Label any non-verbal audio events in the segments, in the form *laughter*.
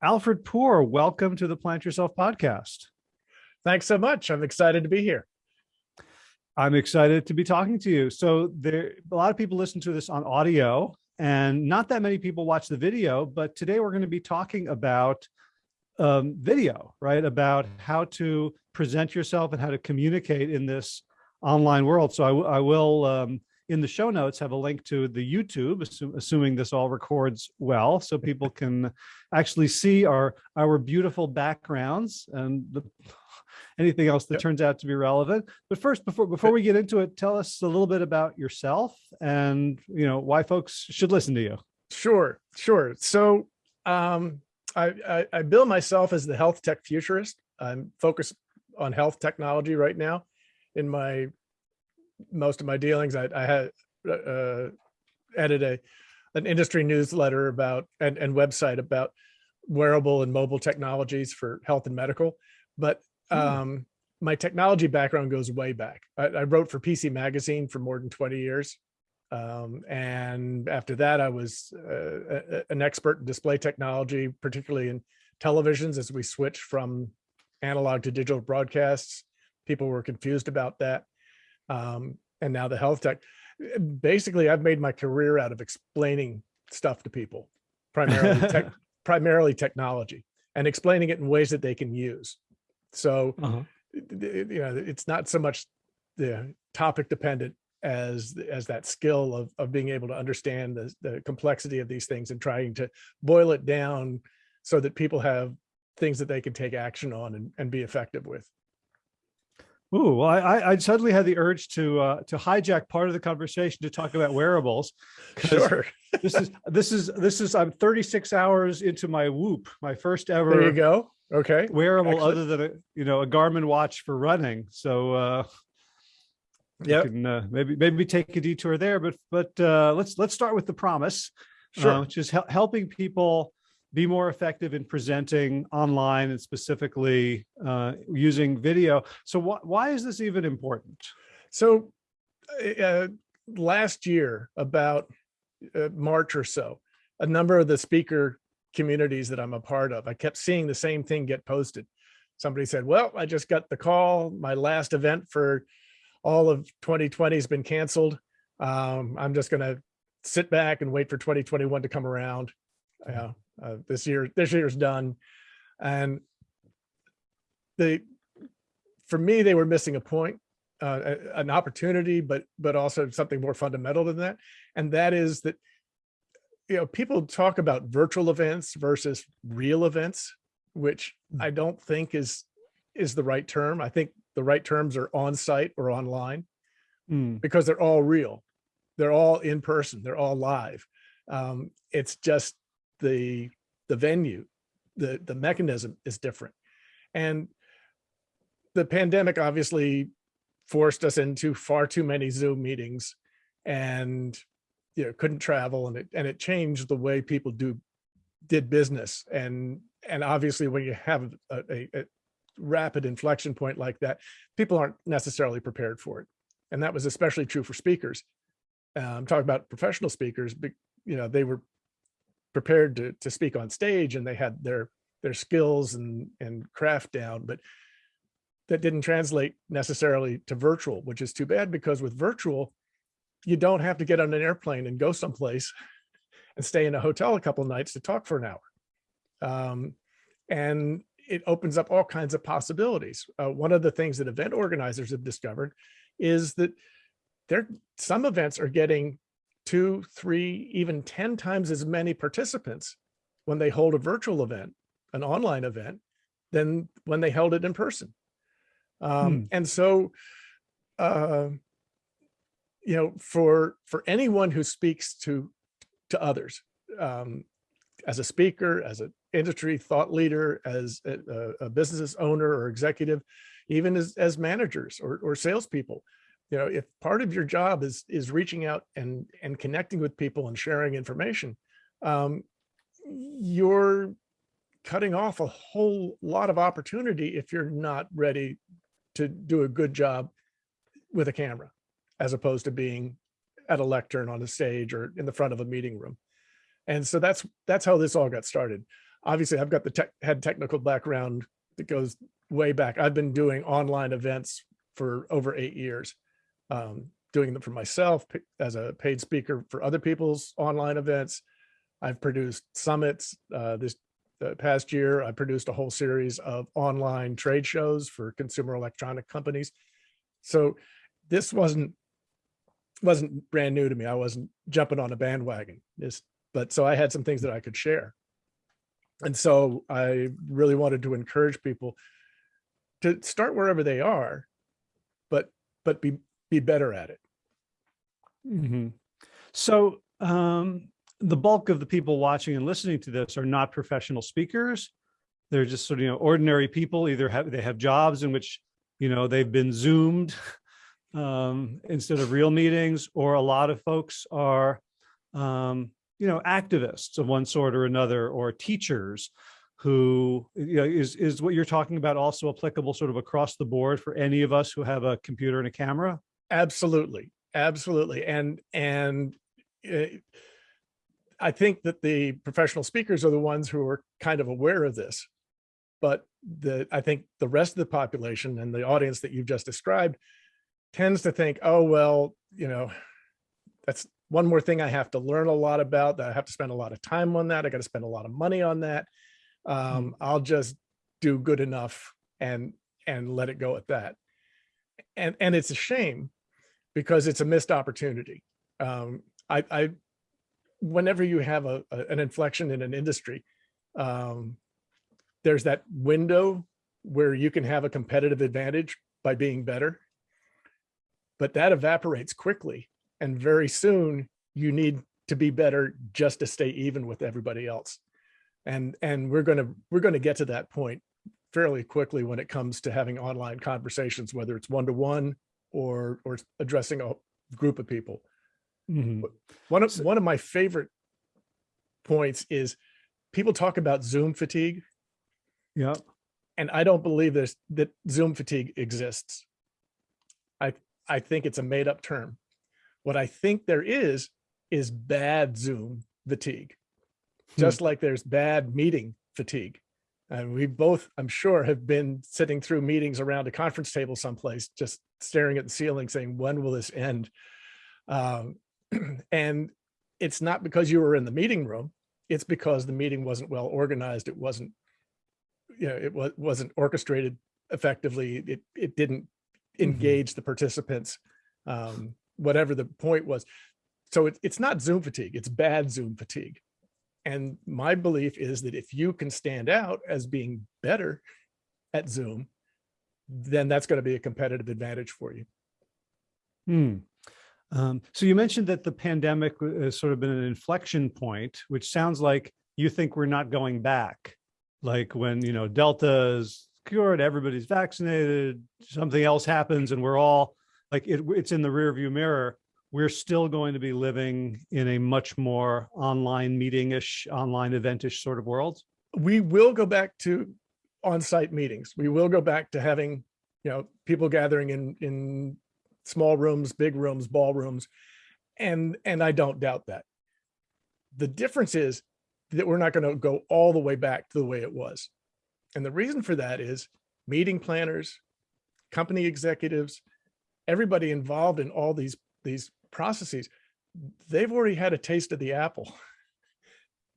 Alfred Poor, welcome to the Plant Yourself podcast. Thanks so much. I'm excited to be here. I'm excited to be talking to you. So there, a lot of people listen to this on audio and not that many people watch the video, but today we're going to be talking about um, video, right? About how to present yourself and how to communicate in this online world. So I, I will, um, in the show notes, have a link to the YouTube, assume, assuming this all records well, so *laughs* people can actually see our our beautiful backgrounds and the, anything else that yep. turns out to be relevant. But first, before before we get into it, tell us a little bit about yourself and you know why folks should listen to you. Sure, sure. So um, I, I, I bill myself as the health tech futurist. I'm focused on health technology right now. In my most of my dealings, I, I had uh, uh edited a an industry newsletter about and, and website about wearable and mobile technologies for health and medical. But hmm. um, my technology background goes way back. I, I, wrote for PC Magazine for more than 20 years. Um, and after that, I was uh, a, an expert in display technology, particularly in televisions as we switched from analog to digital broadcasts. People were confused about that. Um, and now the health tech. Basically, I've made my career out of explaining stuff to people, primarily, tech, *laughs* primarily technology, and explaining it in ways that they can use. So, uh -huh. you know, it's not so much the topic dependent as as that skill of of being able to understand the, the complexity of these things and trying to boil it down so that people have things that they can take action on and, and be effective with. Ooh, well, I, I suddenly had the urge to uh, to hijack part of the conversation to talk about wearables. Sure. *laughs* this is this is this is I'm 36 hours into my Whoop, my first ever. There you go. Okay. Wearable Excellent. other than a you know a Garmin watch for running. So uh, yeah, uh, maybe maybe take a detour there, but but uh, let's let's start with the promise, sure. uh, which is hel helping people be more effective in presenting online and specifically uh, using video. So wh why is this even important? So uh, last year, about uh, March or so, a number of the speaker communities that I'm a part of, I kept seeing the same thing get posted. Somebody said, well, I just got the call, my last event for all of 2020 has been canceled. Um, I'm just going to sit back and wait for 2021 to come around. Uh, this year, this year's done. And they, for me, they were missing a point, uh, an opportunity, but, but also something more fundamental than that. And that is that, you know, people talk about virtual events versus real events, which hmm. I don't think is, is the right term. I think the right terms are on site or online mm. because they're all real. They're all in person. They're all live. Um, it's just the the venue, the the mechanism is different, and the pandemic obviously forced us into far too many Zoom meetings, and you know couldn't travel, and it and it changed the way people do did business and and obviously when you have a, a, rapid inflection point like that, people aren't necessarily prepared for it. And that was especially true for speakers. Um, I'm talking about professional speakers, but you know, they were prepared to, to speak on stage and they had their their skills and, and craft down, but that didn't translate necessarily to virtual, which is too bad because with virtual, you don't have to get on an airplane and go someplace *laughs* and stay in a hotel a couple nights to talk for an hour. Um, and it opens up all kinds of possibilities. Uh, one of the things that event organizers have discovered is that there some events are getting two, three, even 10 times as many participants when they hold a virtual event, an online event, than when they held it in person. Um, hmm. And so, uh, you know, for for anyone who speaks to to others, um, as a speaker, as an industry thought leader, as a, a business owner or executive, even as, as managers or, or salespeople. You know, if part of your job is is reaching out and and connecting with people and sharing information, um, you're cutting off a whole lot of opportunity if you're not ready to do a good job with a camera, as opposed to being at a lectern on a stage or in the front of a meeting room. And so that's that's how this all got started. obviously I've got the tech, had technical background that goes way back. I've been doing online events for over eight years, um, doing them for myself as a paid speaker for other people's online events. I've produced summits. Uh, this past year, I produced a whole series of online trade shows for consumer electronic companies. So this wasn't wasn't brand new to me. I wasn't jumping on a bandwagon. This, but so I had some things that I could share. And so I really wanted to encourage people to start wherever they are, but but be be better at it. Mhm. So um, the bulk of the people watching and listening to this are not professional speakers. They're just sort of you know ordinary people. Either have they have jobs in which you know they've been zoomed *laughs* um, instead of real meetings, or a lot of folks are um, you know activists of one sort or another, or teachers who you know is is what you're talking about also applicable sort of across the board for any of us who have a computer and a camera. Absolutely, absolutely, and and uh, I think that the professional speakers are the ones who are kind of aware of this, but the I think the rest of the population and the audience that you've just described tends to think, oh well, you know, that's one more thing I have to learn a lot about. That I have to spend a lot of time on that. I got to spend a lot of money on that. Um, I'll just do good enough and and let it go at that. And and it's a shame because it's a missed opportunity. Um, I, I, whenever you have a, a- an inflection in an industry, um, there's that window where you can have a competitive advantage by being better. But that evaporates quickly, and very soon you need to be better just to stay even with everybody else. And and we're gonna we're gonna get to that point fairly quickly when it comes to having online conversations, whether it's one to one or or addressing a group of people. Mhm. One of one of my favorite points is people talk about Zoom fatigue, Yeah. and I don't believe there's that Zoom fatigue exists. I I think it's a made up term. What I think there is is bad Zoom fatigue, Hmm. just like there's bad meeting fatigue. And we both, I'm sure, have been sitting through meetings around a conference table someplace, just staring at the ceiling saying, when will this end? Um, *clears throat* and it's not because you were in the meeting room, it's because the meeting wasn't well organized. It wasn't, you know, it was, wasn't orchestrated effectively. It, it didn't engage the participants, um, whatever the point was. So it, it's not Zoom fatigue, it's bad Zoom fatigue. And my belief is that if you can stand out as being better at Zoom, then that's going to be a competitive advantage for you. Hmm. Um, so you mentioned that the pandemic has sort of been an inflection point, which sounds like you think we're not going back. Like when, you know, Delta is cured, everybody's vaccinated, something else happens and we're all like, it, it's in the rearview mirror. We're still going to be living in a much more online meeting-ish, online event-ish sort of world. we will go back to on-site meetings. We will go back to having, you know, people gathering in in small rooms, big rooms, ballrooms. And and I don't doubt that. The difference is that we're not going to go all the way back to the way it was. And the reason for that is meeting planners, company executives, everybody involved in all these these processes, they've already had a taste of the apple.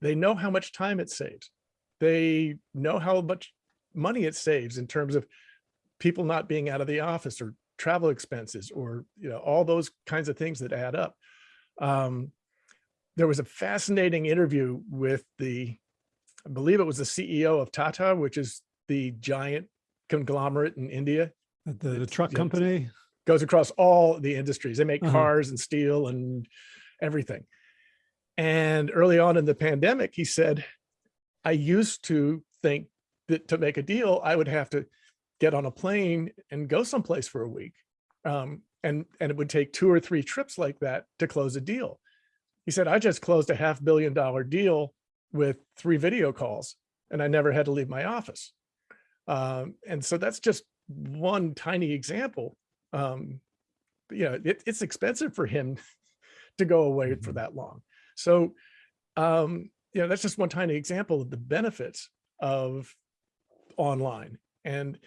They know how much time it saves they know how much money it saves in terms of people not being out of the office or travel expenses or you know all those kinds of things that add up um, there was a fascinating interview with the i believe it was the ceo of tata which is the giant conglomerate in india The, the truck company. Goes across all the industries. They make Uh-huh. cars and steel and everything. And early on in the pandemic, he said, I used to think that to make a deal, I would have to get on a plane and go someplace for a week. Um, and, and it would take two or three trips like that to close a deal. He said, I just closed a half billion dollar deal with three video calls and I never had to leave my office. Um, and so that's just one tiny example um you know it, it's expensive for him *laughs* to go away for Mhm. that long so um you know, that's just one tiny example of the benefits of online. And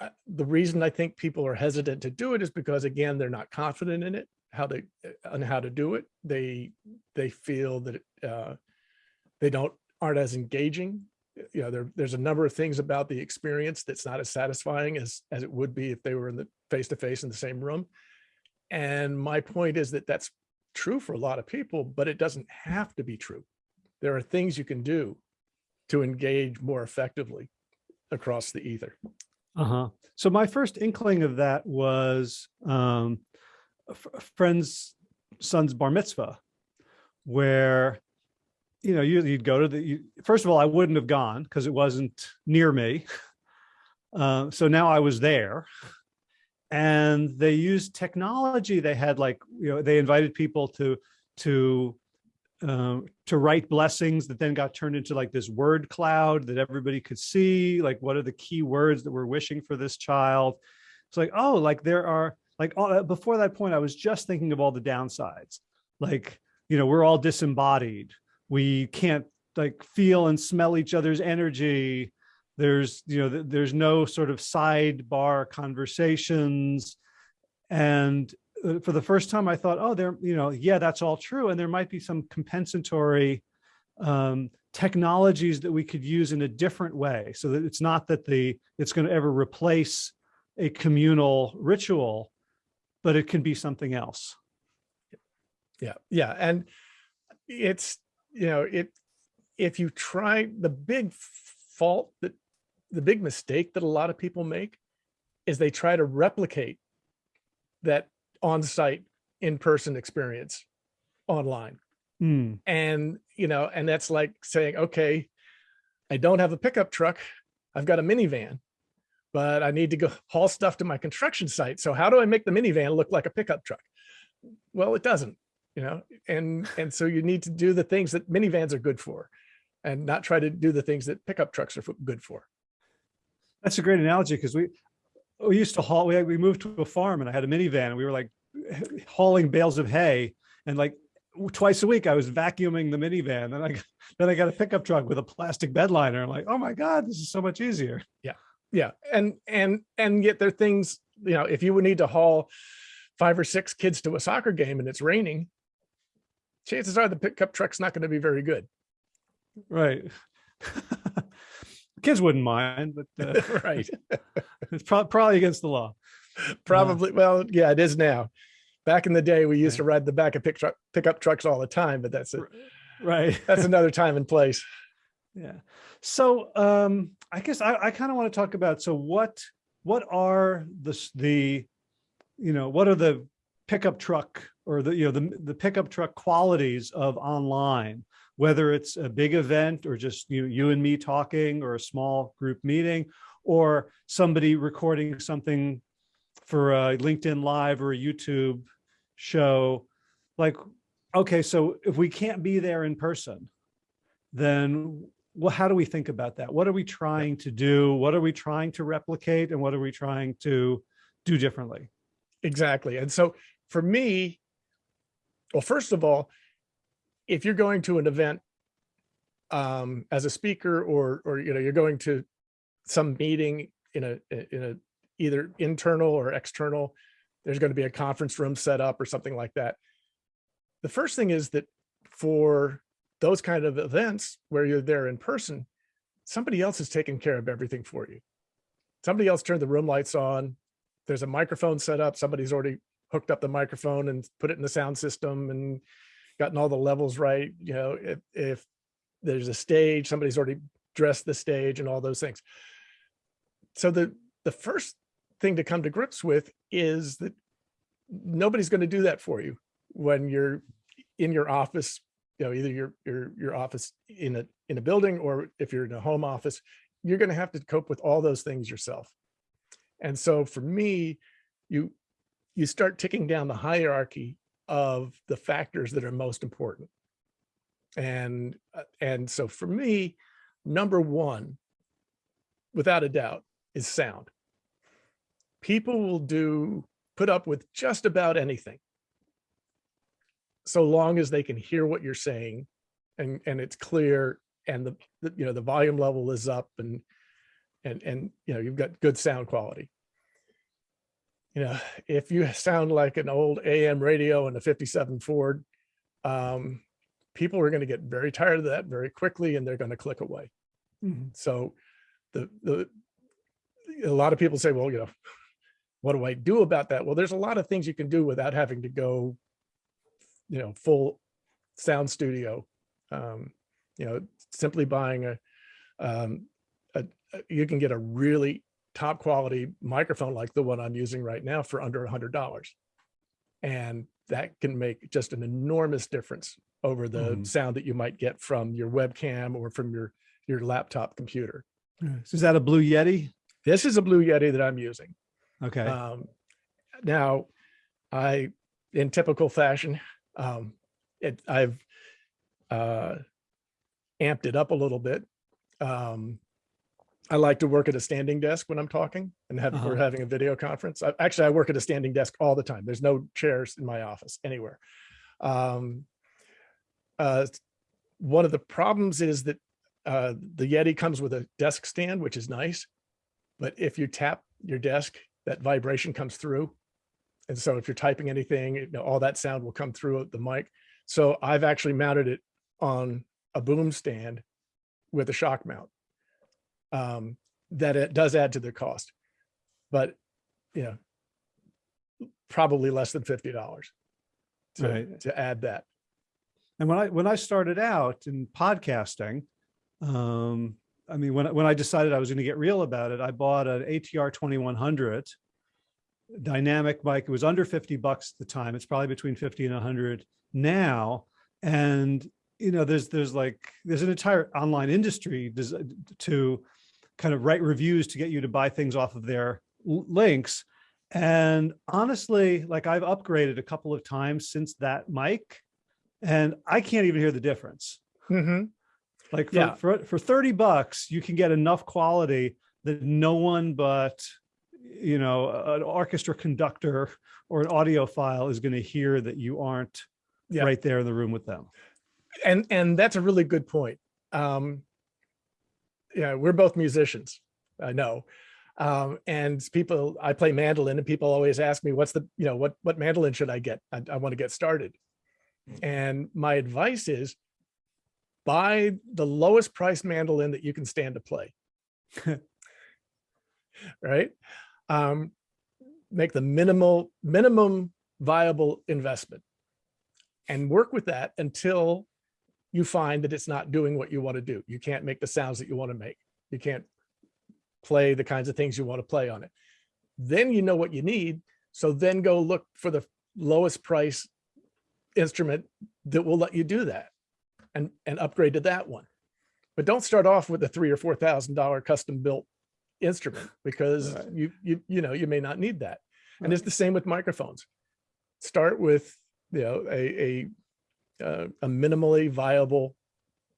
uh, the reason I think people are hesitant to do it is because again, they're not confident in it, how they, on how to do it. They, they feel that uh, they don't, aren't as engaging. You know, there, there's a number of things about the experience that's not as satisfying as, as it would be if they were in the face-to-face in the same room. And my point is that that's true for a lot of people, but it doesn't have to be true. There are things you can do to engage more effectively across the ether. Uh-huh. So my first inkling of that was um, a friend's son's bar mitzvah, where, you know, you, you'd go to the, you, first of all, I wouldn't have gone because it wasn't near me. Uh, so now I was there and they used technology. They had like, you know, they invited people to, to, um, to write blessings that then got turned into like this word cloud that everybody could see. Like, what are the key words that we're wishing for this child? It's like, oh, like there are like all, before that point, I was just thinking of all the downsides. Like, you know, we're all disembodied. We can't like feel and smell each other's energy. There's you know th- there's no sort of sidebar conversations. And uh, for the first time i thought oh there you know yeah that's all true and there might be some compensatory um, technologies that we could use in a different way so that it's not that the it's going to ever replace a communal ritual but it can be something else. Yeah, yeah, and it's, you know, it, if you try, the big fault that, the big mistake that a lot of people make is they try to replicate that on-site in-person experience online. Hmm. And, you know, and that's like saying, okay, I don't have a pickup truck. I've got a minivan, but I need to go haul stuff to my construction site. So how do I make the minivan look like a pickup truck? Well, it doesn't, you know, and, and so you need to do the things that minivans are good for and not try to do the things that pickup trucks are good for. That's a great analogy because we we used to haul. We we moved to a farm and I had a minivan and we were like hauling bales of hay and like twice a week I was vacuuming the minivan. Then I then I got a pickup truck with a plastic bed liner. I'm like, oh my god, this is so much easier. Yeah. Yeah. And, and, and yet there are things, you know, if you would need to haul five or six kids to a soccer game and it's raining, chances are the pickup truck's not going to be very good. Right. *laughs* Kids wouldn't mind, but uh, *laughs* right. *laughs* it's prob- probably against the law. Probably, well, yeah, it is now. Back in the day, we used to ride the back of pick truck, pickup trucks all the time, but that's it. Right. That's another time and place. Yeah. So um, I guess I, I kind of want to talk about so what what are the the you know what are the pickup truck or the you know the the pickup truck qualities of online whether it's a big event or just you you and me talking or a small group meeting or somebody recording something for a LinkedIn live or a YouTube show like okay so if we can't be there in person then well, how do we think about that? What are we trying to do? What are we trying to replicate? And what are we trying to do differently? Exactly. And so for me, well, first of all, if you're going to an event um, as a speaker or, or, you know, you're going to some meeting in a, in a, either internal or external, there's going to be a conference room set up or something like that. The first thing is that for those kind of events where you're there in person, somebody else is taking care of everything for you. Somebody else turned the room lights on. There's a microphone set up. Somebody's already hooked up the microphone and put it in the sound system and gotten all the levels right. You know, if, if there's a stage, somebody's already dressed the stage and all those things. So the, the first thing to come to grips with is that nobody's going to do that for you when you're in your office you know either your your your office in a in a building or if you're in a home office you're going to have to cope with all those things yourself and so for me you you start ticking down the hierarchy of the factors that are most important and uh, and so for me number one without a doubt is sound people will do put up with just about anything so long as they can hear what you're saying and, and it's clear and the, the, you know, the volume level is up and, and, and, you know, you've got good sound quality. You know, if you sound like an old AM radio in a 57 Ford, um, people are going to get very tired of that very quickly and they're going to click away. So the, the, a lot of people say, well, you know, what do I do about that? Well, there's a lot of things you can do without having to go, you know, full sound studio. Um, you know, simply buying a, um, a- you can get a really top quality microphone like the one I'm using right now for under a hundred dollars. And that can make just an enormous difference over the Mhm. sound that you might get from your webcam or from your, your laptop computer. So Is that a Blue Yeti? This is a Blue Yeti that I'm using. Okay. Um, now, I, in typical fashion, um, it, I've uh, amped it up a little bit. Um, I like to work at a standing desk when I'm talking and have, we're Uh-huh. having a video conference. I, actually, I work at a standing desk all the time. There's no chairs in my office anywhere. Um, uh, one of the problems is that uh, the Yeti comes with a desk stand, which is nice. But if you tap your desk, that vibration comes through. And so if you're typing anything, you know, all that sound will come through the mic. So I've actually mounted it on a boom stand with a shock mount. Um, that it does add to the cost, but you know, probably less than fifty dollars to, Right. to add that. And when I when I started out in podcasting, um, I mean, when I- when I decided I was going to get real about it, I bought an ATR 2100 dynamic mic. It was under 50 bucks at the time. It's probably between 50 and 100 now. And you know, there's there's like there's an entire online industry to kind of write reviews to get you to buy things off of their links. And honestly, like I've upgraded a couple of times since that mic and I can't even hear the difference. Mhm. Like for, Yeah. for, for 30 bucks, you can get enough quality that no one but, you know, an orchestra conductor or an audiophile is going to hear that you aren't Yeah. right there in the room with them. and and that's a really good point um yeah we're both musicians i know. Um and people i play mandolin and people always ask me what's the you know what what mandolin should i get? I, I want to get started. And my advice is buy the lowest price mandolin that you can stand to play. *laughs* Right? Um make the minimal minimum viable investment and work with that until you find that it's not doing what you want to do. You can't make the sounds that you want to make. You can't play the kinds of things you want to play on it. Then you know what you need. So then go look for the lowest price instrument that will let you do that and, and upgrade to that one. But don't start off with a three or four thousand dollar custom built instrument because Right. you you you know you may not need that. And Right. it's the same with microphones. Start with you know a a uh, a minimally viable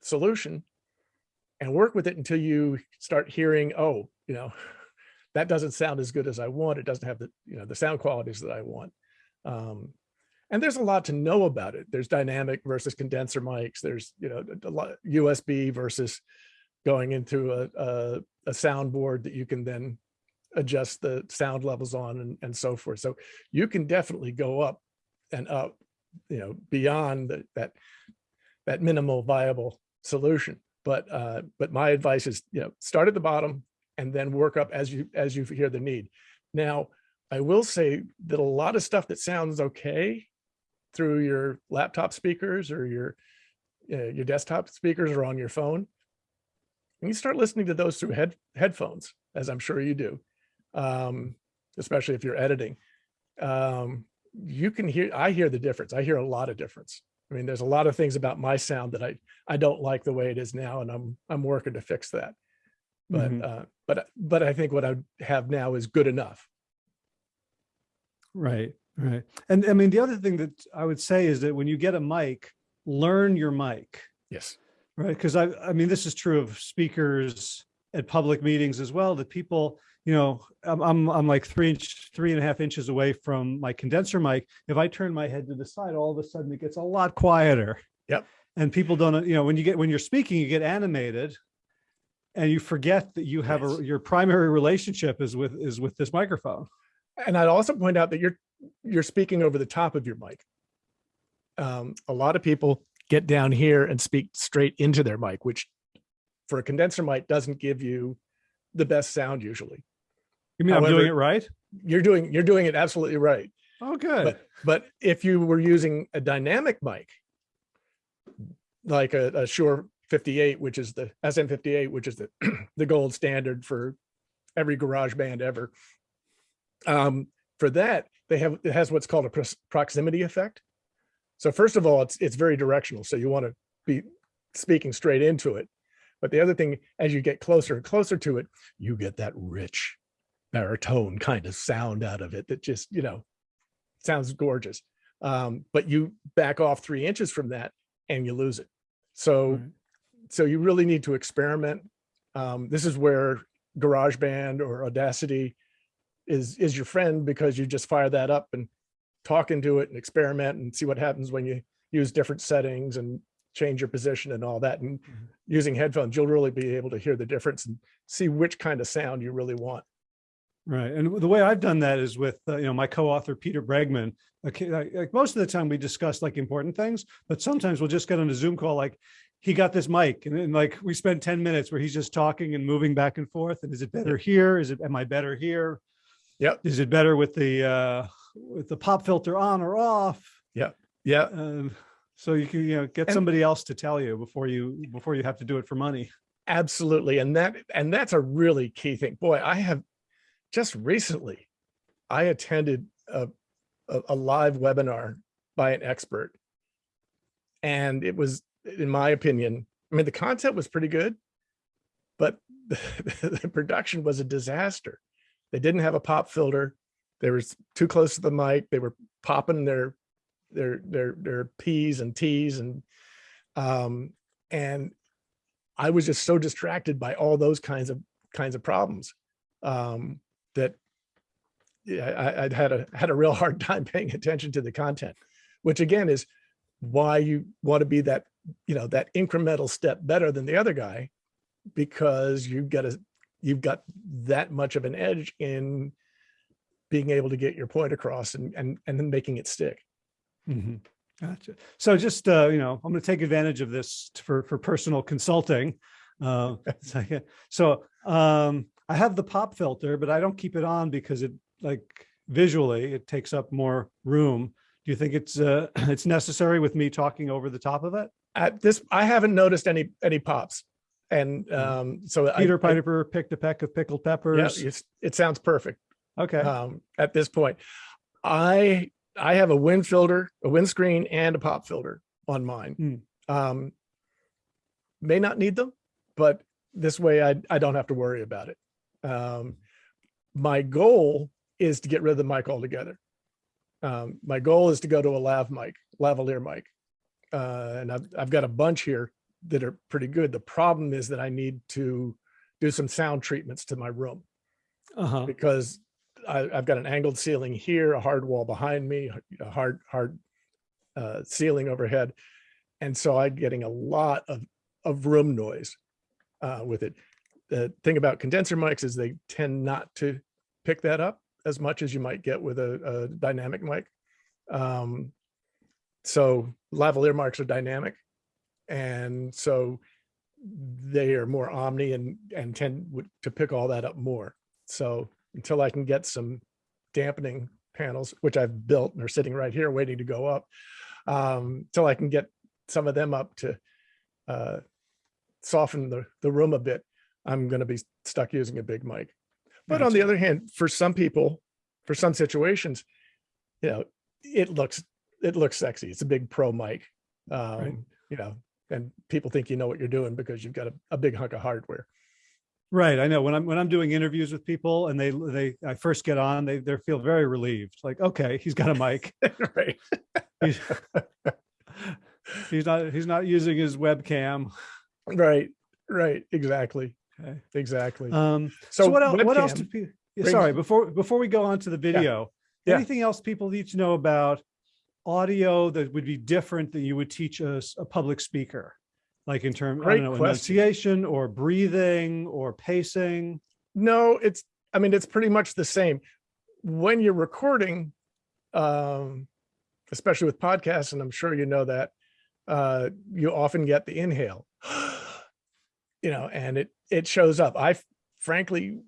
solution and work with it until you start hearing, oh, you know, *laughs* that doesn't sound as good as I want. It doesn't have the, you know, the sound qualities that I want. Um, and there's a lot to know about it. There's dynamic versus condenser mics. There's, you know, a lot USB versus going into a, a, a soundboard that you can then adjust the sound levels on and, and so forth. So you can definitely go up and up, you know, beyond the, that, that minimal viable solution. But, uh, but my advice is, you know, start at the bottom and then work up as you, as you hear the need. Now, I will say that a lot of stuff that sounds okay through your laptop speakers or your, uh, your desktop speakers or on your phone, when you start listening to those through head, headphones, as I'm sure you do, um, especially if you're editing, um, you can hear, I hear the difference. I hear a lot of difference. I mean, there's a lot of things about my sound that I, I don't like the way it is now, and I'm, I'm working to fix that. But, Mhm. uh, but, but I think what I have now is good enough. Right, right. And I mean, the other thing that I would say is that when you get a mic, learn your mic. Yes. Right, because I, I mean, this is true of speakers at public meetings as well, that people, you know, I'm, I'm, I'm like three inch, three and a half inches away from my condenser mic. If I turn my head to the side, all of a sudden it gets a lot quieter. Yep. and people don't, you know, when you get, when you're speaking, you get animated and you forget that you have Yes. a, your primary relationship is with, is with this microphone. And I'd also point out that you're, you're speaking over the top of your mic. Um, a lot of people get down here and speak straight into their mic, which for a condenser mic doesn't give you the best sound usually. You mean I'm doing it right? You're doing, you're doing it absolutely right. Oh, good. But, but if you were using a dynamic mic, like a, a Shure 58, which is the SM58, which is the, *clears throat* the gold standard for every garage band ever. Um, for that, they have, it has what's called a proximity effect. So first of all, it's, it's very directional. So you want to be speaking straight into it. But the other thing, as you get closer and closer to it, you get that rich baritone kind of sound out of it that just, you know, sounds gorgeous. Um, but you back off three inches from that and you lose it. So, Right. so you really need to experiment. Um, this is where GarageBand or Audacity is, is your friend because you just fire that up and talk into it and experiment and see what happens when you use different settings and change your position and all that. And Mhm. using headphones, you'll really be able to hear the difference and see which kind of sound you really want. Right. And the way I've done that is with, uh, you know, my co-author, Peter Bregman. Okay, like, like most of the time we discuss like important things, but sometimes we'll just get on a Zoom call, like he got this mic and then like we spend 10 minutes where he's just talking and moving back and forth. And is it better here? Is it, am I better here? Yep. Is it better with the, uh, with the pop filter on or off? Yeah. Um, so you can, you know, get And- somebody else to tell you before you, before you have to do it for money. Absolutely. And that, and that's a really key thing. Boy, I have just recently, I attended a, a, a live webinar by an expert. And it was, in my opinion, I mean, the content was pretty good, but the, *laughs* the production was a disaster. They didn't have a pop filter. They were too close to the mic. They were popping their, their, their, their P's and T's and, um, and I was just so distracted by all those kinds of kinds of problems um, that I, I'd had a had a real hard time *laughs* paying attention to the content, which again is why you want to be that you know that incremental step better than the other guy because you've got a you've got that much of an edge in being able to get your point across and and and then making it stick. Mhm. Gotcha. So just, uh, you know, I'm going to take advantage of this for, for personal consulting. Uh, *laughs* so, um, I have the pop filter, but I don't keep it on because it like visually it takes up more room. Do you think it's, uh, *clears throat* it's necessary with me talking over the top of it? At this, I haven't noticed any any pops, and Mhm. um, so Peter I, Piper picked a peck of pickled yeah, peppers. it's, it sounds perfect. Okay. um, at this point. I I have a wind filter, a windscreen, and a pop filter on mine. Hmm. Um, may not need them, but this way I I don't have to worry about it. Um, my goal is to get rid of the mic altogether. Um, my goal is to go to a lav mic, lavalier mic, uh, and I've I've got a bunch here that are pretty good. The problem is that I need to do some sound treatments to my room Uh-huh. because I, I've got an angled ceiling here, a hard wall behind me, a hard, hard uh, ceiling overhead. And so I'm getting a lot of, of room noise uh, with it. The thing about condenser mics is they tend not to pick that up as much as you might get with a, a dynamic mic. Um, so lavalier mics are dynamic. And so they are more omni and, and tend to pick all that up more. So until I can get some dampening panels, which I've built and are sitting right here waiting to go up, um, I can get some of them up to uh, soften the, the room a bit, I'm going to be stuck using a big mic. But on the Gotcha. other hand, for some people, for some situations, you know, it looks it looks sexy. It's a big pro mic, um, you know, and people think you know what you're doing because you've got a, a big hunk of hardware. Right. I know when I'm, when I'm doing interviews with people and they, they, I first get on, they, they feel very relieved. Like, okay, he's got a mic. *laughs* right. He's, he's not, he's not using his webcam. Right. Right. Exactly. Okay. Exactly. Um, so, what else, what else do people, sorry, before, before we go on to the video, Yeah. anything else people need to know about audio that would be different that you would teach us a public speaker? Like in terms, I Great don't know, enunciation or breathing or pacing? No, it's, I mean, it's pretty much the same. When you're recording, um, especially with podcasts, and I'm sure you know that, uh, you often get the inhale, *gasps* *gasps* you know, and it, it shows up. I frankly,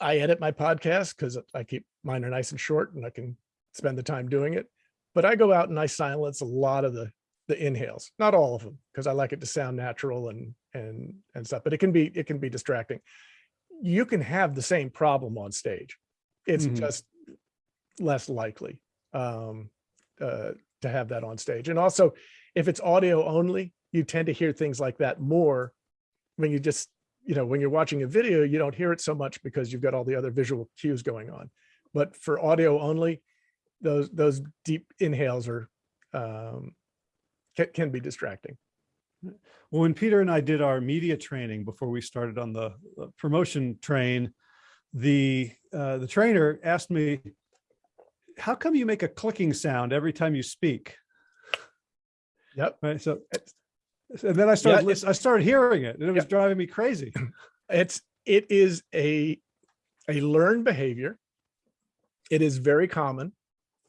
I edit my podcast because I keep mine are nice and short and I can spend the time doing it. But I go out and I silence a lot of the the inhales, not all of them, because I like it to sound natural and and and stuff. But it can be it can be distracting. You can have the same problem on stage. It's Mhm. just less likely um, uh, to have that on stage. And also, if it's audio only, you tend to hear things like that more when you just you know when you're watching a video, you don't hear it so much because you've got all the other visual cues going on. But for audio only, those those deep inhales are um, can, can be distracting. Well, when Peter and I did our media training before we started on the uh, promotion train, the uh, the trainer asked me, "How come you make a clicking sound every time you speak?" Yep. Right. So, and then I started Yeah, lis- I started hearing it, and it was Yeah. driving me crazy. *clears throat* It's it is a a learned behavior. It is very common,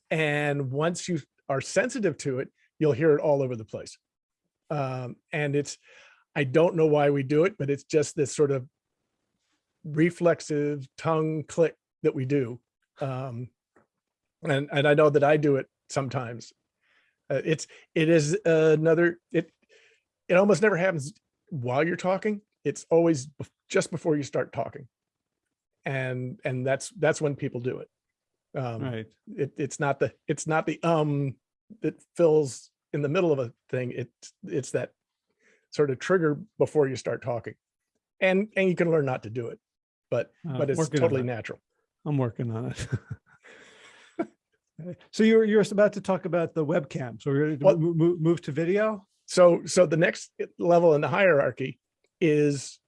and once you are sensitive to it, you'll hear it all over the place. Um, and it's I don't know why we do it, but it's just this sort of reflexive tongue click that we do. Um, and and I know that I do it sometimes. Uh, it's it is another it it almost never happens while you're talking. It's always just before you start talking, and and that's that's when people do it. Um, Right. it it's not the it's not the um that fills in the middle of a thing. It's it's that sort of trigger before you start talking, and and you can learn not to do it, but Uh, but it's totally it. natural. I'm working on it. *laughs* so you're you're about to talk about the webcam. So we're going to Well- move, move to video. So so the next level in the hierarchy is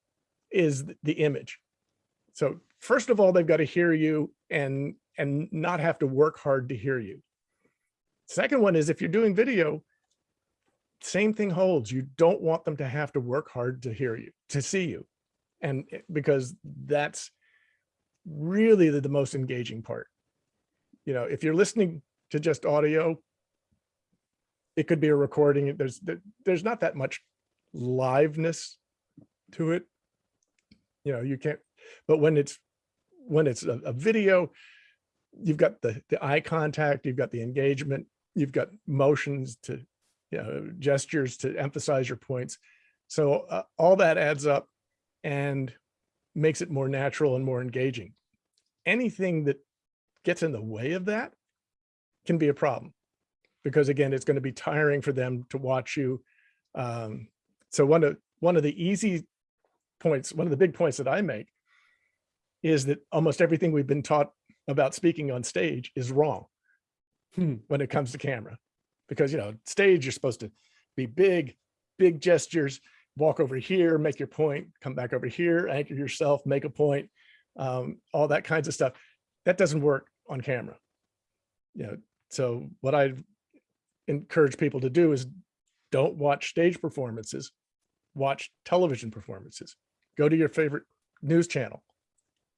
is the image. So first of all, they've got to hear you and and not have to work hard to hear you. Second one is if you're doing video, same thing holds. You don't want them to have to work hard to hear you, to see you. And because that's really the, the most engaging part. You know, if you're listening to just audio, it could be a recording. There's there's not that much liveness to it. You know, you can't. But when it's when it's a, a video, you've got the the eye contact, you've got the engagement, you've got motions to, you know, gestures to emphasize your points. So uh, all that adds up and makes it more natural and more engaging. Anything that gets in the way of that can be a problem because again, it's going to be tiring for them to watch you. Um, so one of one of the easy points, one of the big points that I make is that almost everything we've been taught about speaking on stage is wrong Hmm. when it comes to camera. Because, you know, stage, you're supposed to be big, big gestures, walk over here, make your point, come back over here, anchor yourself, make a point, um, all that kinds of stuff. That doesn't work on camera. You know, so what I encourage people to do is don't watch stage performances, watch television performances. Go to your favorite news channel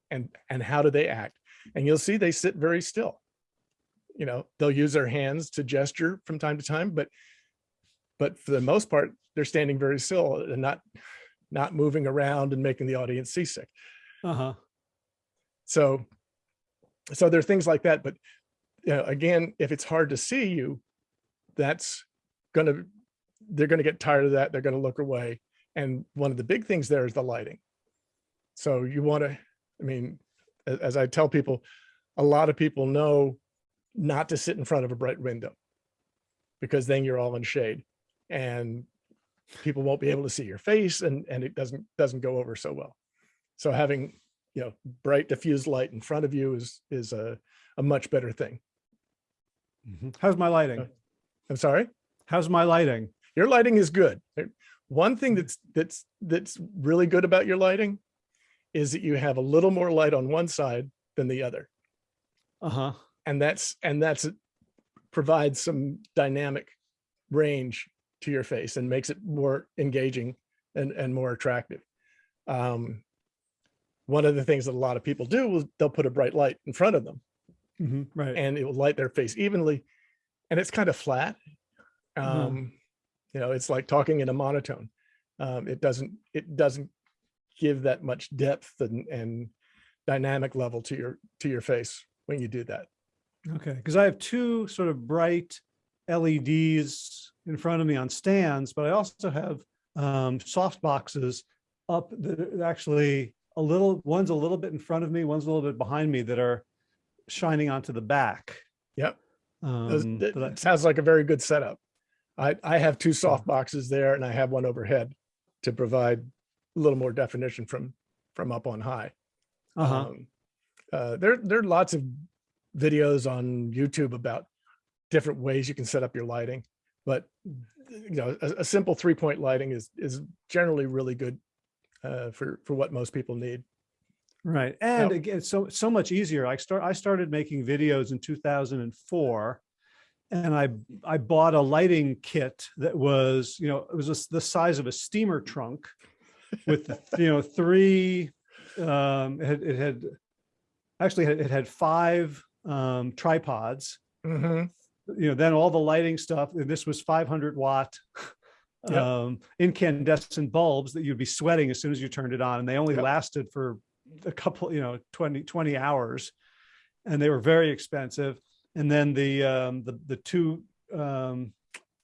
and and how do they act? And you'll see they sit very still. You know, they'll use their hands to gesture from time to time, but but for the most part, they're standing very still and not not moving around and making the audience seasick. Uh huh. So, so there are things like that. But you know, again, if it's hard to see you, that's gonna they're gonna get tired of that. They're gonna look away. And one of the big things there is the lighting. So you want to, I mean, as I tell people, a lot of people know not to sit in front of a bright window because then you're all in shade and people won't be able to see your face and and it doesn't doesn't go over so well. So having you know bright diffused light in front of you is is a a much better thing. Mhm. How's my lighting? I'm sorry. How's my lighting? Your lighting is good. One thing that's that's that's really good about your lighting is that you have a little more light on one side than the other. Uh huh. And that's and that's provides some dynamic range to your face and makes it more engaging and, and more attractive. Um, one of the things that a lot of people do is they'll put a bright light in front of them Mhm, Right. and it will light their face evenly and it's kind of flat. Mhm. Um, you know, it's like talking in a monotone. Um, it doesn't, it doesn't give that much depth and, and dynamic level to your, to your face when you do that. Okay, because I have two sort of bright LEDs in front of me on stands, but I also have um, soft boxes up that are actually a little, one's a little bit in front of me, one's a little bit behind me that are shining onto the back. Yep. Um, that- that I- that sounds like a very good setup. I, I have two soft boxes there and I have one overhead to provide a little more definition from, from up on high. uh-huh. Um, uh, there, there are lots of videos on YouTube about different ways you can set up your lighting, but you know, a, a simple three point lighting is, is generally really good uh, for, for what most people need. Right. And again, so, so much easier. I start, I started making videos in 2004 and I, I bought a lighting kit that was, you know, it was just the size of a steamer trunk with, you know, three, um, it had, it had actually it had five, um, tripods, Mhm. you know, then all the lighting stuff, and this was 500 watt Yep. um, incandescent bulbs that you'd be sweating as soon as you turned it on. And they only Yep. lasted for a couple, you know, 20, 20 hours and they were very expensive. And then the, um, the, the two, um,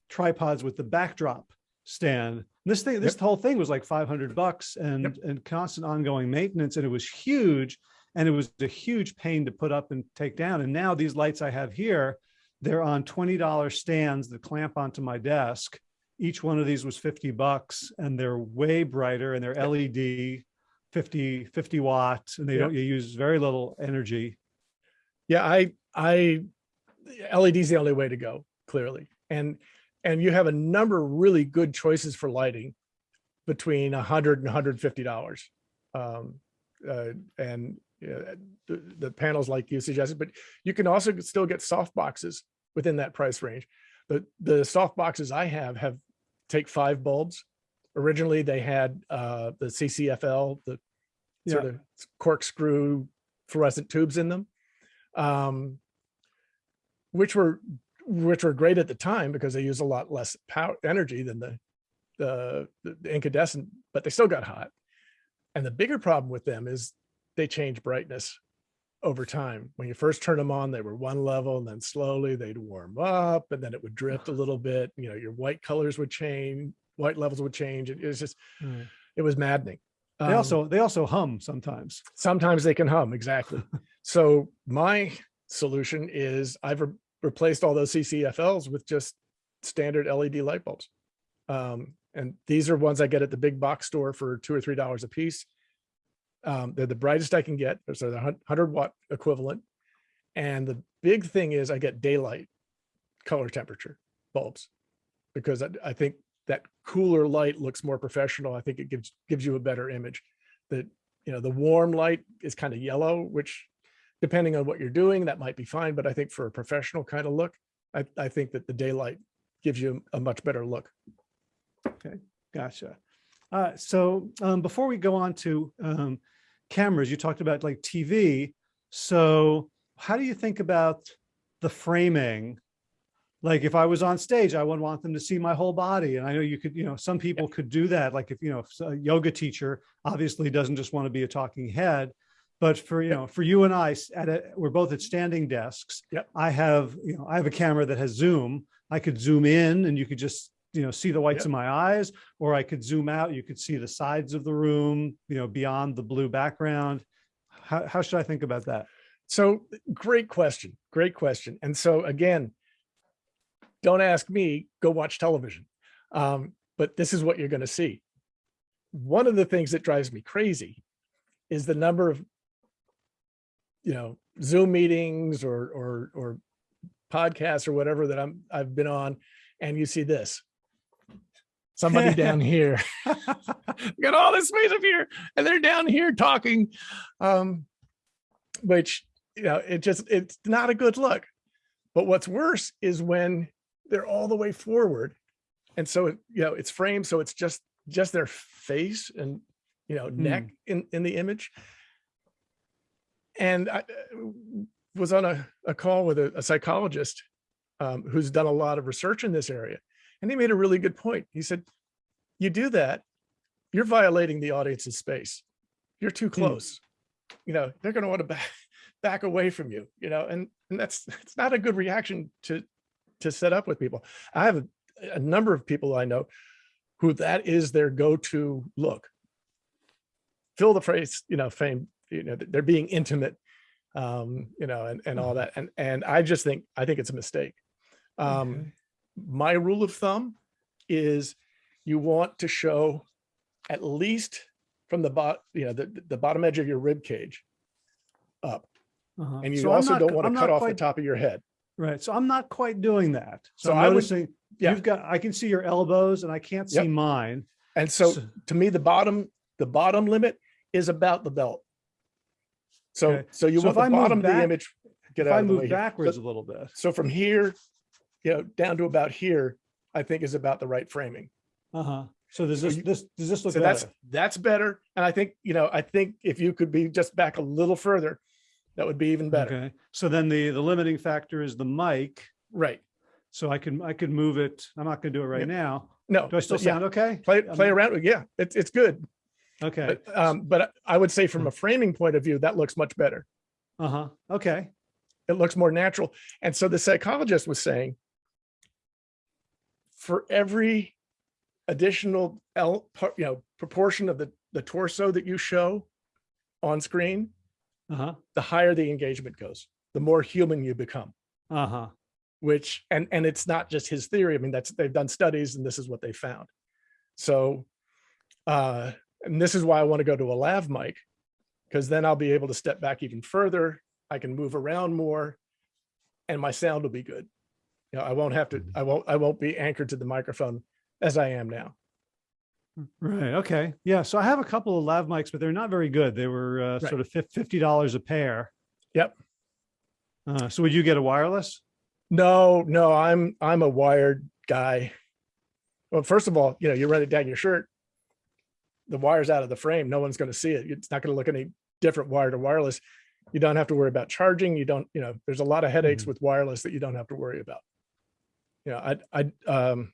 tripods with the backdrop stand. This thing, this whole thing was like 500 bucks and, and constant ongoing maintenance. And it was huge. And it was a huge pain to put up and take down. And now these lights I have here, they're on $20 stands that clamp onto my desk. Each one of these was 50 bucks and they're way brighter and they're LED 50, 50 watts and they Yep. don't, you use very little energy. Yeah, I, I, LED is the only way to go, clearly. And, and you have a number of really good choices for lighting between a hundred and hundred fifty dollars. Um, uh, and uh, the, the panels like you suggested, but you can also still get soft boxes within that price range. The, the soft boxes I have have take five bulbs. Originally, they had uh, the CCFL, the sort of corkscrew fluorescent tubes in them um, which were which were great at the time because they use a lot less power energy than the, the the incandescent, but they still got hot. And the bigger problem with them is they change brightness over time. When you first turn them on, they were one level, and then slowly they'd warm up, and then it would drift a *sighs* little bit. You know, your white colors would change, white levels would change. It, it was just, it was maddening. They Um, also, they also hum sometimes. sometimes they can hum exactly. *laughs* So my solution is i've re- replaced all those ccfls with just standard led light bulbs. Um, and these are ones i get at the big box store for two or three dollars a piece. Um, they're the brightest i can get. They're the 100 watt equivalent. And the big thing is i get daylight color temperature bulbs because I, I think that cooler light looks more professional. I think it gives gives you a better image. That you know the warm light is kind of yellow, which depending on what you're doing, that might be fine. But I think for a professional kind of look, I, I think that the daylight gives you a much better look. Okay, gotcha. Uh, so um, before we go on to um, cameras, you talked about like TV. So how do you think about the framing? Like if I was on stage, I would want them to see my whole body. And I know you could, you know, some people could do that. Like if, you know, if a yoga teacher obviously doesn't just want to be a talking head, but for, you know, for you and I, at a, we're both at standing desks. Yep. I have, you know, I have a camera that has zoom. I could zoom in and you could just, you know, see the whites Yep. of my eyes, or I could zoom out. You could see the sides of the room, you know, beyond the blue background. How, how should I think about that? So great question, great question. And so again, don't ask me, go watch television. Um, but this is what you're going to see. One of the things that drives me crazy is the number of, you know, Zoom meetings or or or podcasts or whatever that I'm I've been on, and you see this. Somebody *laughs* down here *laughs* got all this space up here, and they're down here talking, um, which you know it just it's not a good look. But what's worse is when they're all the way forward. And so, it- you know, it's framed, so it's just, just their face and, you know, neck in, in the image. And I uh, was on a, a call with a, a psychologist um, who's done a lot of research in this area. And he made a really good point. He said, you do that, you're violating the audience's space. You're too close. You know, they're going to want to back, *laughs* back away from you, you know, and, and that's, *laughs* it's not a good reaction to, to set up with people. I have a, a number of people I know who that is their go-to look. Fill the phrase, you know, fame, you know, they're being intimate, um, you know, and, and all that. And, and I just think, I think it's a mistake. Um, Okay. my rule of thumb is you want to show at least from the bot, you know, the, the bottom edge of your rib cage up. Uh-huh. And you So also not- don't want I'm to cut off the top of your head. Right. So I'm not quite doing that. So, So I'm I would- noticing yeah. you've got, I can see your elbows and I can't see Yep. mine. And so So- to me, the bottom, the bottom limit is about the belt. So, Okay. so you So want I the move bottom of the image, get If out I of the way move backwards So- a little bit. So from here, you know, down to about here, I think is about the right framing. Uh-huh. So does this, you- this, does this look So that's, that's better. And I think, you know, I think if you could be just back a little further, that would be even better. Okay. So then the, the limiting factor is the mic. Right. So I can, I can move it. I'm not going to do it right Yep. now. No. Do I still but yeah, sound okay? Play, play around. with Yeah, it's, it's good. Okay. But, um, but I would say from a framing point of view, that looks much better. Uh-huh. Okay. It looks more natural. And so the psychologist was saying, for every additional L, you know, proportion of the, the torso that you show on screen, Uh-huh. the higher the engagement goes, the more human you become, Uh-huh. which, and, and it's not just his theory. I mean, that's, they've done studies and this is what they found. So, uh, and this is why I want to go to a lav mic, because then I'll be able to step back even further. I can move around more and my sound will be good. You know, I won't have to, I won't, I won't be anchored to the microphone as I am now. Right. Okay. Yeah. So I have a couple of lav mics, but they're not very good. They were uh, Right. sort of $50 a pair. Yep. Uh, so would you get a wireless? No, no, I'm, I'm a wired guy. Well, first of all, you know, you run it down your shirt, the wire's out of the frame. No one's going to see it. It's not going to look any different wired or wireless. You don't have to worry about charging. You don't, you know, there's a lot of headaches Mhm. with wireless that you don't have to worry about. You know, I, I, um,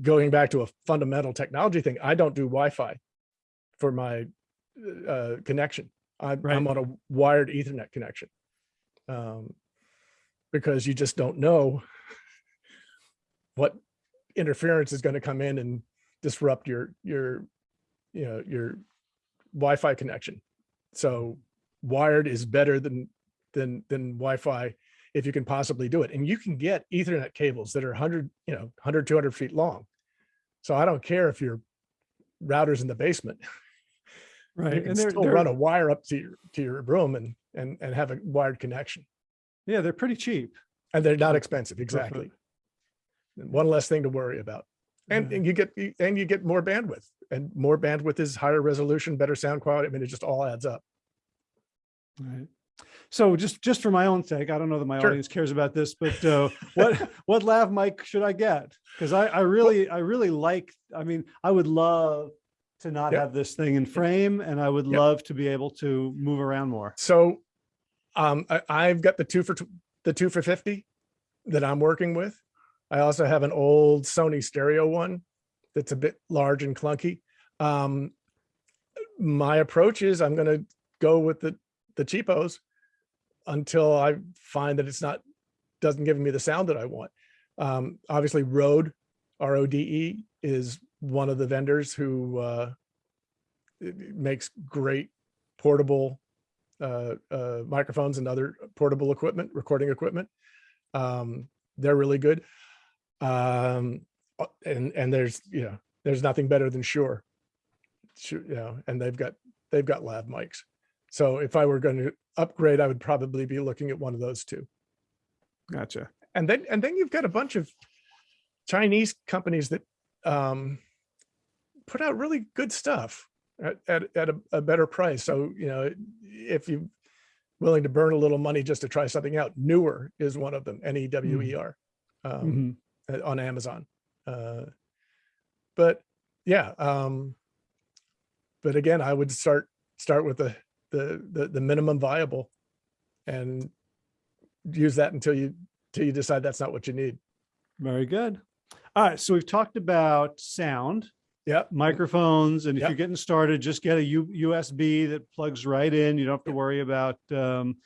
going back to a fundamental technology thing, I don't do Wi-Fi for my uh, connection. I'm, Right. I'm on a wired ethernet connection. Um, because you just don't know what interference is going to come in and disrupt your, your, you know, your Wi-Fi connection. So wired is better than, than, than Wi-Fi if you can possibly do it. And you can get ethernet cables that are 100, you know, 100, 200 feet long. So I don't care if your router's in the basement. *laughs* Right. You can And they're, still they're- run a wire up to your, to your room and, and, and have a wired connection. yeah, they're pretty cheap. And they're not expensive, exactly. One less thing to worry about. And, Yeah. and you get, and you get more bandwidth and more bandwidth is higher resolution, better sound quality. I mean, it just all adds up. Right. So just, just for my own sake, I don't know that my Sure. audience cares about this, but uh, what, *laughs* what lav mic should I get? Because I, I really, I really like, I mean, I would love to not Yep. have this thing in frame and I would Yep. love to be able to move around more. So um, I, I've got the two for, the two for 50 that I'm working with. I also have an old Sony stereo one that's a bit large and clunky. Um, my approach is I'm going to go with the, the cheapos until I find that it's not, doesn't give me the sound that I want. Um, obviously Rode, R-O-D-E E, is one of the vendors who uh, makes great portable uh, uh, microphones and other portable equipment, recording equipment. Um, they're really good. Um, uh, and, and there's, you know, there's nothing better than Shure. Sure, you know, and they've got, they've got lav mics. So if I were going to upgrade, I would probably be looking at one of those two. Gotcha. And then, and then you've got a bunch of Chinese companies that um, put out really good stuff at, at, at a, a better price. So, you know, if you're willing to burn a little money just to try something out. Newer is one of them, N-E-W-E-R, um, Mhm. uh, on Amazon. Uh, but yeah, um, but again, I would start, start with the, the, the, the minimum viable and use that until you, till you decide that's not what you need. Very good. All right. So we've talked about sound, Yep. microphones, and if Yep. you're getting started, just get a U USB that plugs right in. You don't have to worry about um,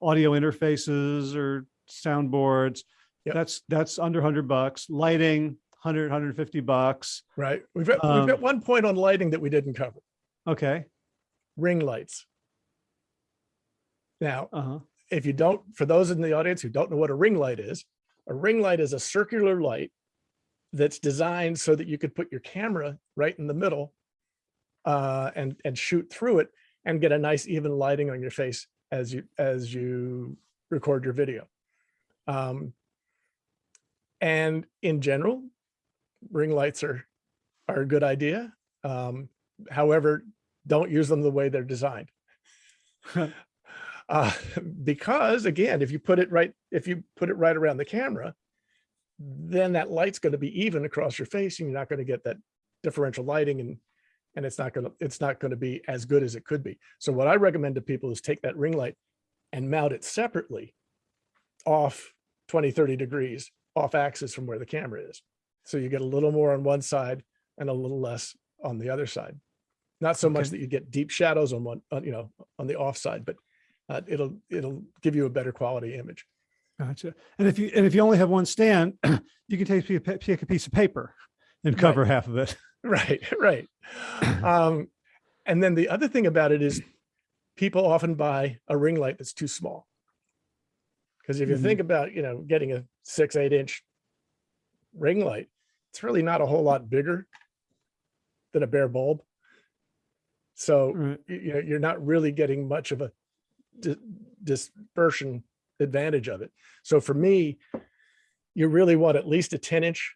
audio interfaces or soundboards. Yep. That's that's under 100 bucks. Lighting, 100, 150 bucks. Right. We've got, Um, we've got one point on lighting that we didn't cover, Okay. ring lights. Now, Uh-huh. if you don't, for those in the audience who don't know what a ring light is, a ring light is a circular light that's designed so that you could put your camera right in the middle uh, and, and shoot through it and get a nice even lighting on your face as you, as you record your video. Um, and in general, ring lights are, are a good idea. Um, however, don't use them the way they're designed. *laughs* uh, *laughs* because again, if you put it right, if you put it right around the camera, then that light's going to be even across your face and you're not going to get that differential lighting and and it's not going to it's not going to be as good as it could be. So what I recommend to people is take that ring light and mount it separately off 20, 30 degrees off axis from where the camera is. So you get a little more on one side and a little less on the other side. Not so much that you get deep shadows on one, on, you know, on the off side, but uh, it'll it'll give you a better quality image. Gotcha. And if you and if you only have one stand, *clears throat* you can take, a- take a piece of paper and Right. cover half of it. *laughs* Right, right. *clears throat* Um, and then the other thing about it is people often buy a ring light that's too small. Because if you Mhm. think about, you know, getting a six, eight inch ring light, it's really not a whole lot bigger than a bare bulb. So Right. you know, you're not really getting much of a di- dispersion advantage of it. So for me, you really want at least a 10 inch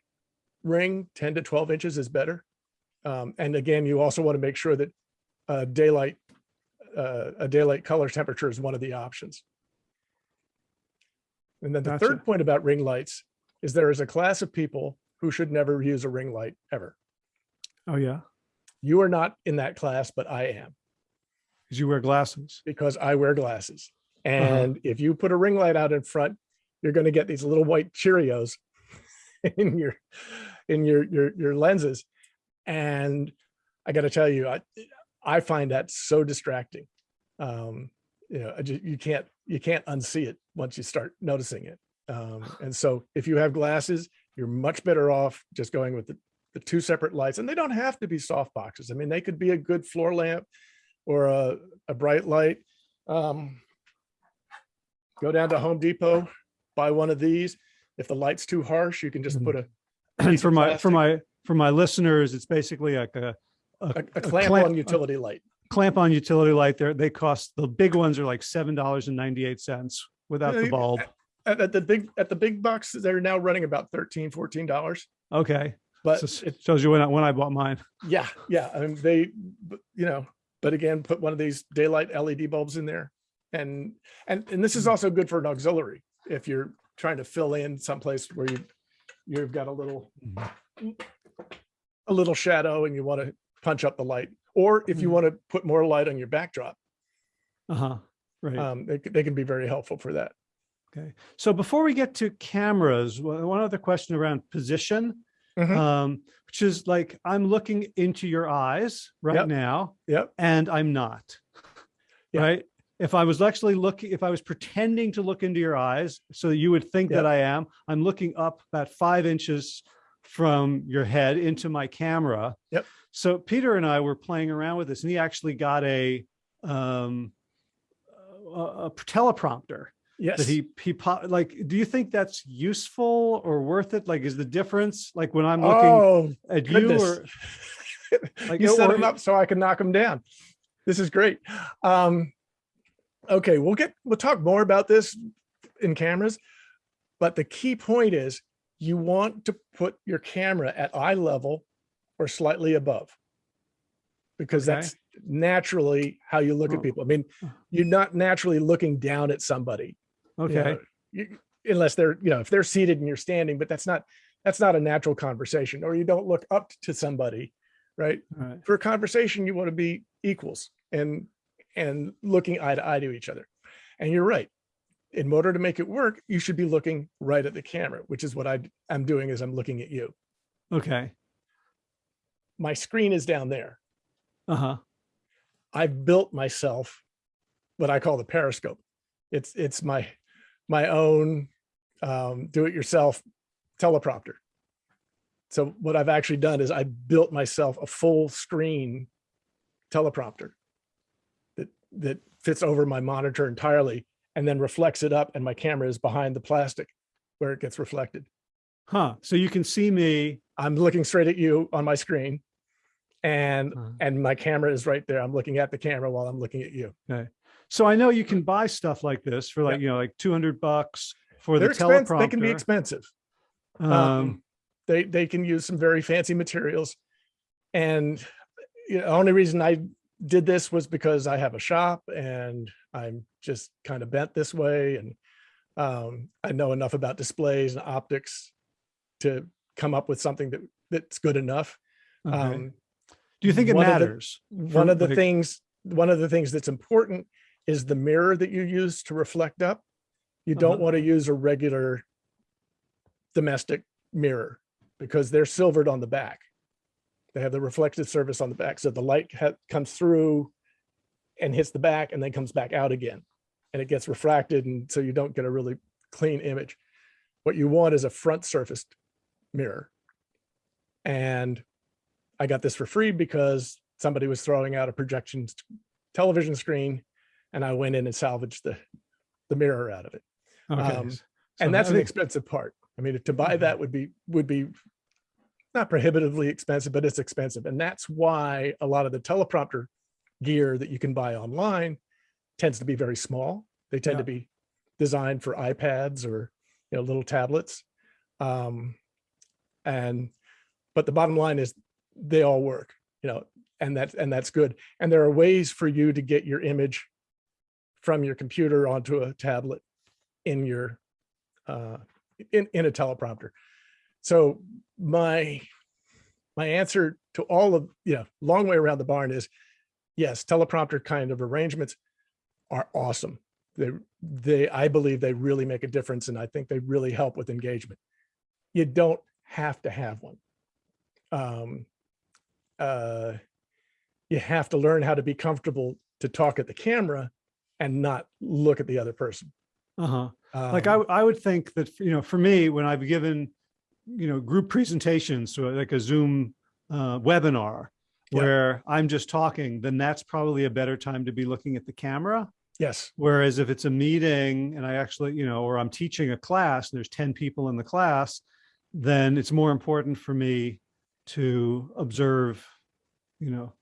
ring, 10 to 12 inches is better. Um, and again, you also want to make sure that uh, daylight, uh, a daylight color temperature is one of the options. And then the Gotcha. third point about ring lights is there is a class of people who should never use a ring light ever. Oh yeah. You are not in that class, but I am Because you wear glasses. because I wear glasses. And if you put a ring light out in front, you're going to get these little white Cheerios *laughs* in your in your your your lenses. And I got to tell you, I I find that so distracting. Um, you know, I ju- you can't you can't unsee it once you start noticing it. Um, *sighs* and so if you have glasses, you're much better off just going with the, the two separate lights. And they don't have to be soft boxes. I mean, they could be a good floor lamp or a, a bright light. Um, go down to Home Depot, buy one of these. If the light's too harsh, you can just Mhm. put a, *clears throat* And for my for my for my listeners, it's basically like a a, a, a clamp on utility light. clamp on utility light. There they cost the big ones are like seven dollars and ninety eight cents without the bulb. At, at the big at the big bucks, they're now running about 13 dollars. Okay, But so it, shows you when I, when I bought mine. yeah, yeah. I mean, they, you know, but again, put one of these daylight LED bulbs in there, and and and this is Mhm. also good for an auxiliary if you're trying to fill in someplace where you you've got a little a little shadow and you want to punch up the light, or if you Mhm. want to put more light on your backdrop, Uh huh. Right. um, they, they can be very helpful for that. okay. So before we get to cameras, one other question around position, Mhm. um, which is like I'm looking into your eyes right Yep. now, Yep. and I'm not. *laughs* Yeah. Right. If I was actually looking, if I was pretending to look into your eyes, so you would think that I am, I'm looking up about five inches from your head into my camera. Yep. So Peter and I were playing around with this, and he actually got a um, a, a teleprompter Yes. that he he po- like. Do you think that's useful or worth it? Like, is the difference like when I'm looking oh, at you goodness. or *laughs* like you set or- them up so I can knock them down. This is great. Um, okay, we'll get we'll talk more about this in cameras, but the key point is you want to put your camera at eye level or slightly above because Okay. that's naturally how you look at people. I mean, you're not naturally looking down at somebody. You Okay. know, you- unless they're, you know, if they're seated and you're standing, but that's not, that's not a natural conversation, or you don't look up to somebody, right? Right. For a conversation, you want to be equals and, and looking eye to eye to each other. And you're right. In order to make it work, you should be looking right at the camera, which is what I am doing is I'm looking at you. Okay. My screen is down there. Uh-huh. I've built myself what I call the periscope. It's it's my my own um, do-it-yourself teleprompter. So what I've actually done is I built myself a full screen teleprompter that that fits over my monitor entirely and then reflects it up and my camera is behind the plastic where it gets reflected. Huh. So you can see me. I'm looking straight at you on my screen and Uh, and my camera is right there. I'm looking at the camera while I'm looking at you. So I know you can buy stuff like this for like, you know, like 200 bucks for They're the teleprompter. They can be expensive. Um, Um, they they can use some very fancy materials, and you know, the only reason I did this was because I have a shop and I'm just kind of bent this way, and um, I know enough about displays and optics to come up with something that that's good enough. okay. Um, Do you think it one of the- matters? one of the things one of the things that's important is the mirror that you use to reflect up. You don't Uh-huh. want to use a regular domestic mirror because they're silvered on the back. They have the reflective surface on the back so the light comes through and hits the back and then comes back out again. And it gets refracted and so you don't get a really clean image. What you want is a front surfaced mirror. And I got this for free because somebody was throwing out a projection television screen and I went in and salvaged the, the mirror out of it. Okay. um, so And that's an expensive part. I mean, to buy Mhm. that would be, would be not prohibitively expensive, but it's expensive. And that's why a lot of the teleprompter gear that you can buy online tends to be very small. They tend Yeah. to be designed for iPads or, you know, little tablets. Um, and, but the bottom line is they all work, you know, and that's, and that's good. And there are ways for you to get your image from your computer onto a tablet in your, uh, in, in a teleprompter. So my, my answer to all of, you know, long way around the barn is, yes, teleprompter kind of arrangements are awesome. They, they, I believe they really make a difference and I think they really help with engagement. You don't have to have one. Um, uh, you have to learn how to be comfortable to talk at the camera and not look at the other person. Uh-huh. like I, Um, I would think that, you know, for me, when I've given, you know, group presentations to like a Zoom uh, webinar Yeah. where I'm just talking, then that's probably a better time to be looking at the camera. Yes, Whereas if it's a meeting and I actually, you know, or I'm teaching a class and there's 10 people in the class, then it's more important for me to observe, you know,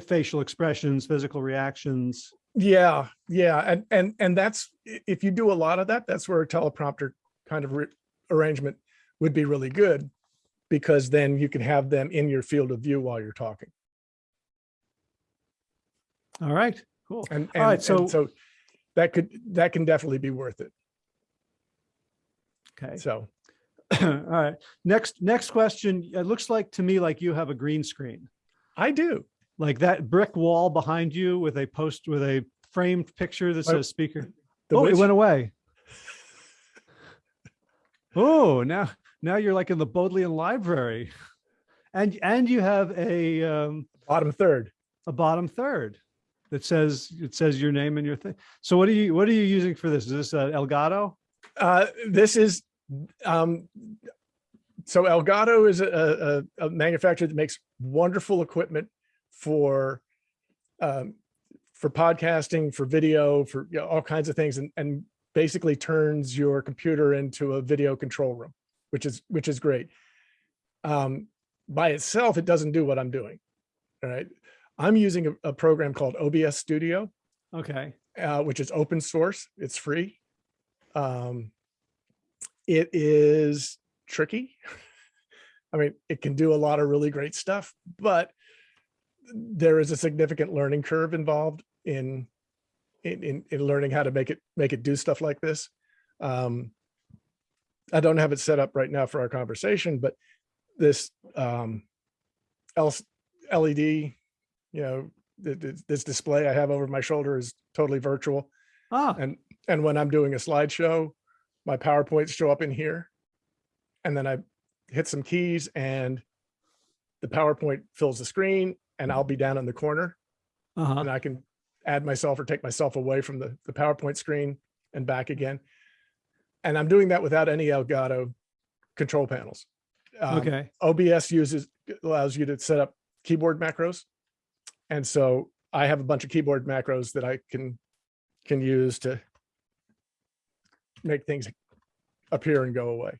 facial expressions, physical reactions. Yeah, yeah. And, and, and that's, if you do a lot of that, that's where a teleprompter kind of arrangement would be really good because then you can have them in your field of view while you're talking. All right, cool. And, All right, so- and so that could, that can definitely be worth it. Okay. So, *clears throat* All right. Next, next question. It looks like to me like you have a green screen, I do. Like that brick wall behind you with a post with a framed picture that says speaker. The oh, it went away. Oh, now, now you're like in the Bodleian Library. And, and you have a, um, bottom third. a bottom third that says, it says your name and your thing. So what are you, what are you using for this? Is this uh, Elgato? Uh, this is, um, so Elgato is a, a, a manufacturer that makes wonderful equipment for, um, for podcasting, for video, for you know, all kinds of things, and, and basically turns your computer into a video control room, which is, which is great. Um, by itself, it doesn't do what I'm doing. All right. I'm using a, a program called OBS Studio Okay. uh, which is open source. It's free. Um, it is tricky. *laughs* I mean, it can do a lot of really great stuff, but there is a significant learning curve involved in, in, in, in learning how to make it, make it do stuff like this. Um, I don't have it set up right now for our conversation, but this, um, LED, you know, th- th- this display I have over my shoulder is totally virtual. Ah, And, and when I'm doing a slideshow, my PowerPoints show up in here. And then I hit some keys and the PowerPoint fills the screen and I'll be down in the corner uh-huh. and I can add myself or take myself away from the, the PowerPoint screen and back again. And I'm doing that without any Elgato control panels. Um, Okay. OBS uses, allows you to set up keyboard macros. And so I have a bunch of keyboard macros that I can, can use to make things appear and go away.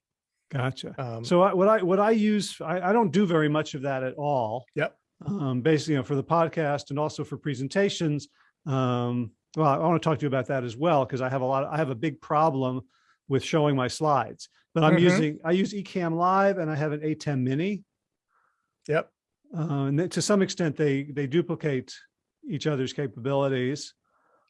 Gotcha. Um, So I, what I, what I use, I, I don't do very much of that at all. Yep. Um, basically, you know, for the podcast and also for presentations. Um, well, I want to talk to you about that as well, because I have a lot, I have a big problem with showing my slides, but I'm Mhm. using, I use Ecamm Live and I have an ATEM Mini. Yep. Uh, and to some extent, they, they duplicate each other's capabilities.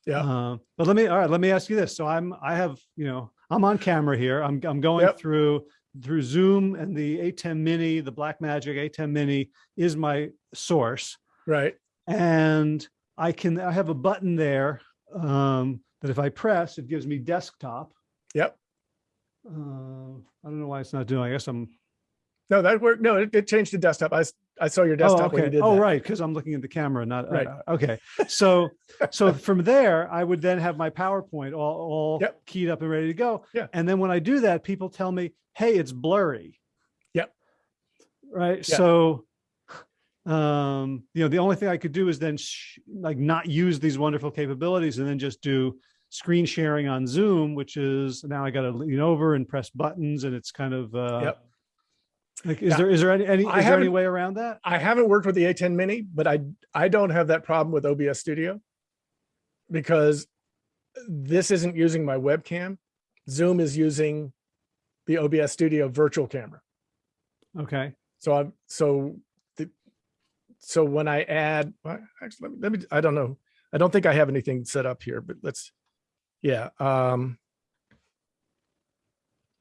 Yeah. Uh, but let me, all right, let me ask you this. So I'm, I have, you know, I'm on camera here. I'm, I'm going Yep. through, through Zoom and the ATEM Mini, the Blackmagic ATEM Mini is my source. Right. And I can, I have a button there um, that if I press, it gives me desktop. Yep. Uh, I don't know why it's not doing, I guess I'm, No, that worked. No, it, it changed to desktop. I, I saw your oh, desktop when you okay. did Oh, that. right. Cause I'm looking at the camera, not, Right. uh, okay. So, so *laughs* from there, I would then have my PowerPoint all, all Yep. keyed up and ready to go. Yeah. And then when I do that, people tell me, hey, it's blurry. Yep. Right. Yeah. So, um, you know, the only thing I could do is then sh- like not use these wonderful capabilities and then just do screen sharing on Zoom, which is now I got to lean over and press buttons and it's kind of, uh, Yep. Like, is there, is there any, any, is there any way around that? I haven't worked with the ATEM Mini, but I, I don't have that problem with OBS studio because this isn't using my webcam. Zoom is using the OBS studio virtual camera. Okay. So I'm, so the, so when I add, well, actually, let me, let me, I don't know. I don't think I have anything set up here, but let's, yeah. Um,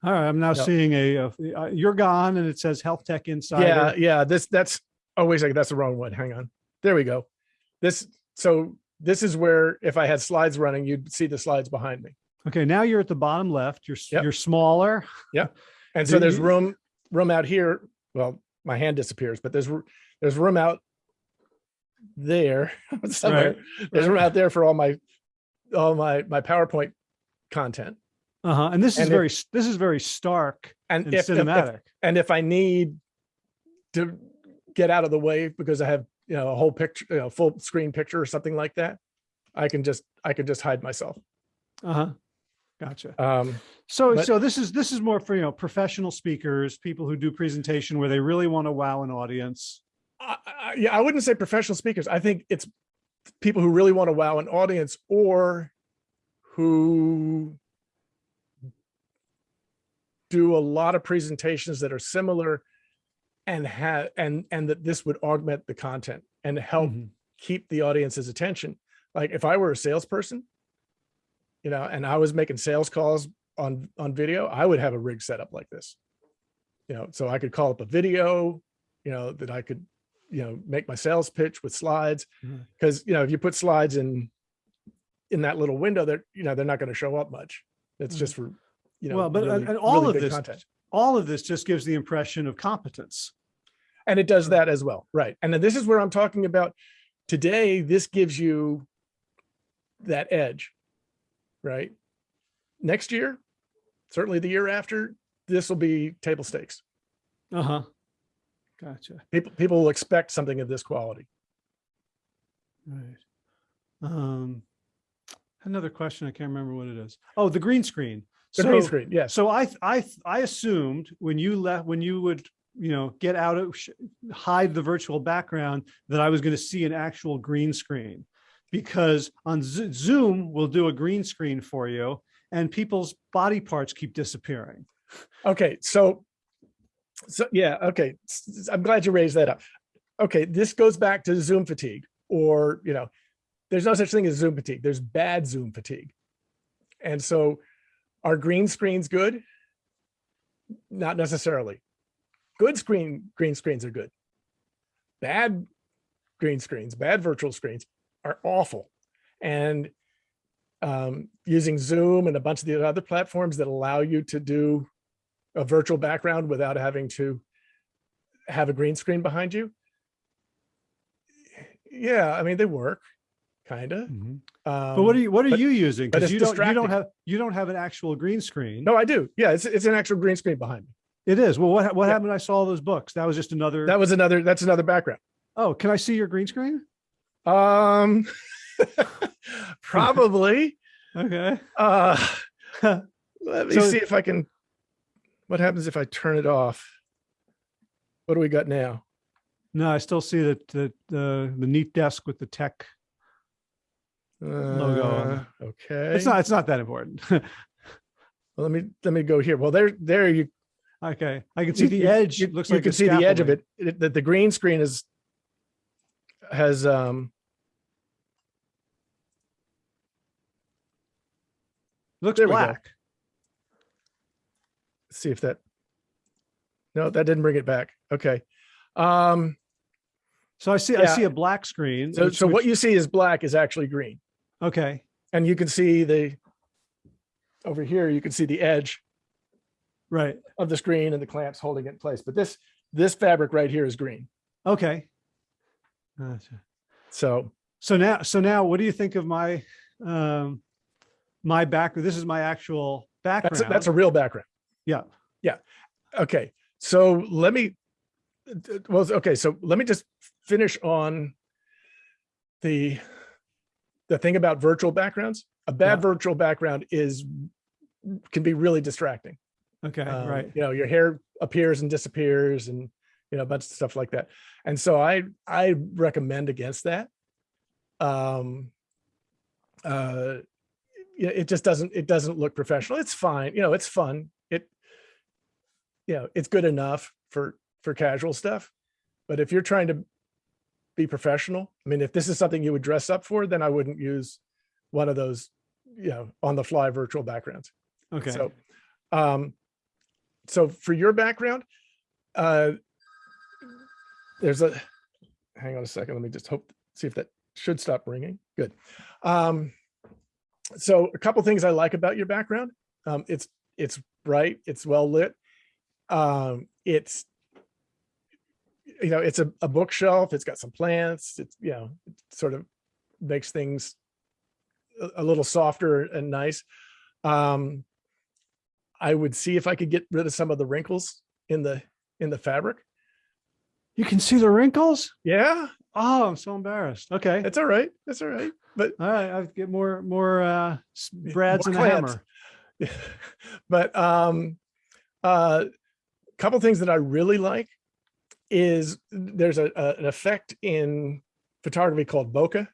All right, I'm now Yep. seeing a, uh, you're gone and it says Health Tech Insider. Yeah, yeah, this, that's, oh, wait a second, that's the wrong one. Hang on. There we go. This, so this is where if I had slides running, you'd see the slides behind me. Okay, now you're at the bottom left. You're, Yep. you're smaller. Yeah. And so there's room, room out here. Well, my hand disappears, but there's, there's room out there *laughs* somewhere. There's room out there for all my, all my, my PowerPoint content. Uh-huh. And this is if- very, this is very stark And and if, if- if, cinematic. and if I need to get out of the way because I have, you know, a whole picture, you know, full screen picture or something like that, I can just, I can just hide myself. Uh-huh. Gotcha. Um, So, but- so this is, this is more for, you know, professional speakers, people who do presentation where they really want to wow an audience. I, I, yeah, I wouldn't say professional speakers. I think it's people who really want to wow an audience or who do a lot of presentations that are similar and have and and that this would augment the content and help Mhm. keep the audience's attention. Like if I were a salesperson, you know, and I was making sales calls on on video, I would have a rig set up like this. You know, so I could call up a video, you know, that I could, you know, make my sales pitch with slides. Because, you know, if you put slides in in that little window, they're, you know, they're not going to show up much. It's Mhm. just for, you know, Well, but, really- and and all really of this, content. all of this just gives the impression of competence. And it does that as well. Right. And then this is where I'm talking about today. This gives you that edge, right? Next year, certainly the year after, this will be table stakes. Uh-huh. Gotcha. People, people will expect something of this quality. Right. Um, another question. I can't remember what it is. Oh, the green screen. So- screen, yes. So I, I, I assumed when you left, when you would, you know, get out of, hide the virtual background, that I was going to see an actual green screen. Because on Zo- Zoom, we'll do a green screen for you and people's body parts keep disappearing. Okay, so, so yeah, okay. I'm glad you raised that up. okay, this goes back to Zoom fatigue or, you know, there's no such thing as Zoom fatigue. There's bad Zoom fatigue. And so are green screens good? Not necessarily. Good screen, green screens are good. Bad green screens, bad virtual screens are awful. And um, using Zoom and a bunch of the other platforms that allow you to do a virtual background without having to have a green screen behind you. Yeah, I mean, they work, kind of. Mhm. But what are Um, you, what are but- you using? Because you don't, you don't have, you don't have an actual green screen. No, I do. Yeah, it's, it's an actual green screen behind me. It is. Well, what, what Yeah. happened? I saw all those books. That was just another, That was another, that's another background. oh, can I see your green screen? Um, *laughs* *laughs* probably. Okay. Uh, *laughs* let me So- see if I can, what happens if I turn it off? What do we got now? No, I still see that, the, the, the neat desk with the tech. Logo Uh, Okay. It's not, it's not that important. *laughs* Well, let me, let me go here. Well, there, there you, Okay. I can see the edge. You, It looks you like can the see the edge of it, it, that the green screen is, has, um, Looks go. black. see if that, no, that didn't bring it back. Okay. Um, So I see, I see a black screen. so, which- so what which- you see is black is actually green. Okay. And you can see the, over here, you can see the edge Right. of the screen and the clamps holding it in place. But this, this fabric right here is green. Okay. Gotcha. So So now, so now what do you think of my, um, my back, this is my actual that's, background. a- that's a real background. Yeah. Yeah. Okay. So let me, well, okay. So let me just finish on the, the thing about virtual backgrounds. A bad Yeah. virtual background is, can be really distracting. Okay. Um, Right. You know, your hair appears and disappears and, you know, a bunch of stuff like that. And so I, I recommend against that. Um, uh, yeah, it just doesn't, it doesn't look professional. It's fine. You know, it's fun. It, you know, it's good enough for, for casual stuff. But if you're trying to be professional, I mean, if this is something you would dress up for, then I wouldn't use one of those, you know, on the fly virtual backgrounds. Okay. So, um, so for your background, uh, there's a, hang on a second. Let me just hope, see if that should stop ringing. Good. Um, so a couple things I like about your background. Um, it's, it's bright, it's well lit. Um, it's, you know, it's a, a bookshelf. It's got some plants. It's, you know, it sort of makes things a, a little softer and nice. Um, I would see if I could get rid of some of the wrinkles in the in the fabric. You can see the wrinkles? Yeah, Oh, I'm so embarrassed. Okay. it's all right. That's all right. But All right. I get more, more, uh, brads more and a hammer. *laughs* but um uh couple things that I really like is there's a, a- an effect in photography called bokeh,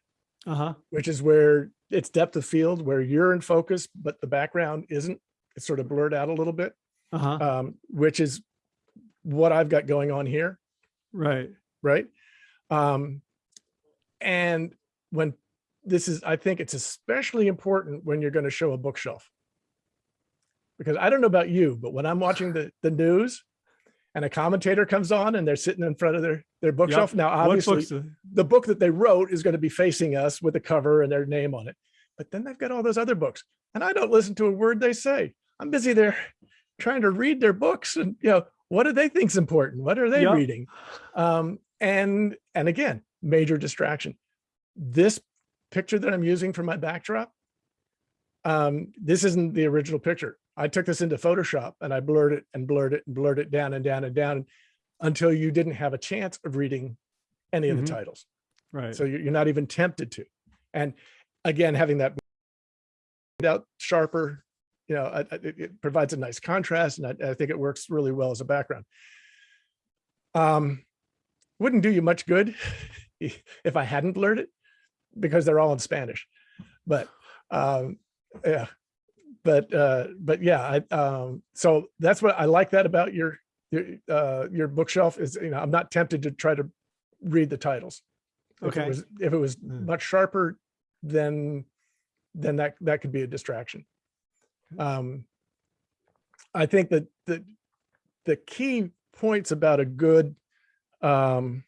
Uh-huh. which is where it's depth of field where you're in focus, but the background isn't. It's sort of blurred out a little bit, Uh-huh. um, which is what I've got going on here. Right. right? Um, and when this is, I think it's especially important when you're going to show a bookshelf. Because I don't know about you, but when I'm watching the, the news and a commentator comes on and they're sitting in front of their, their bookshelf. Now, obviously uh, the book that they wrote is going to be facing us with a cover and their name on it. But then they've got all those other books and I don't listen to a word they say. I'm busy there trying to read their books and, you know, what do they think's important? What are they Yep. reading? Um, and, and again, major distraction. This picture that I'm using for my backdrop, um, this isn't the original picture. I took this into Photoshop and I blurred it and blurred it and blurred it down and down and down until you didn't have a chance of reading any of Mhm. the titles. Right. So you're not even tempted to. And again, having that out sharper, you know, it, it provides a nice contrast and I, I think it works really well as a background. Um, wouldn't do you much good *laughs* if I hadn't blurred it because they're all in Spanish. But um, yeah, but uh, but yeah, I um, so that's what I like that about your your uh, your bookshelf is you know I'm not tempted to try to read the titles. If Okay. it was, if it was Mm. much sharper, then, then that, that could be a distraction. Um, I think that the, the key points about a good, um,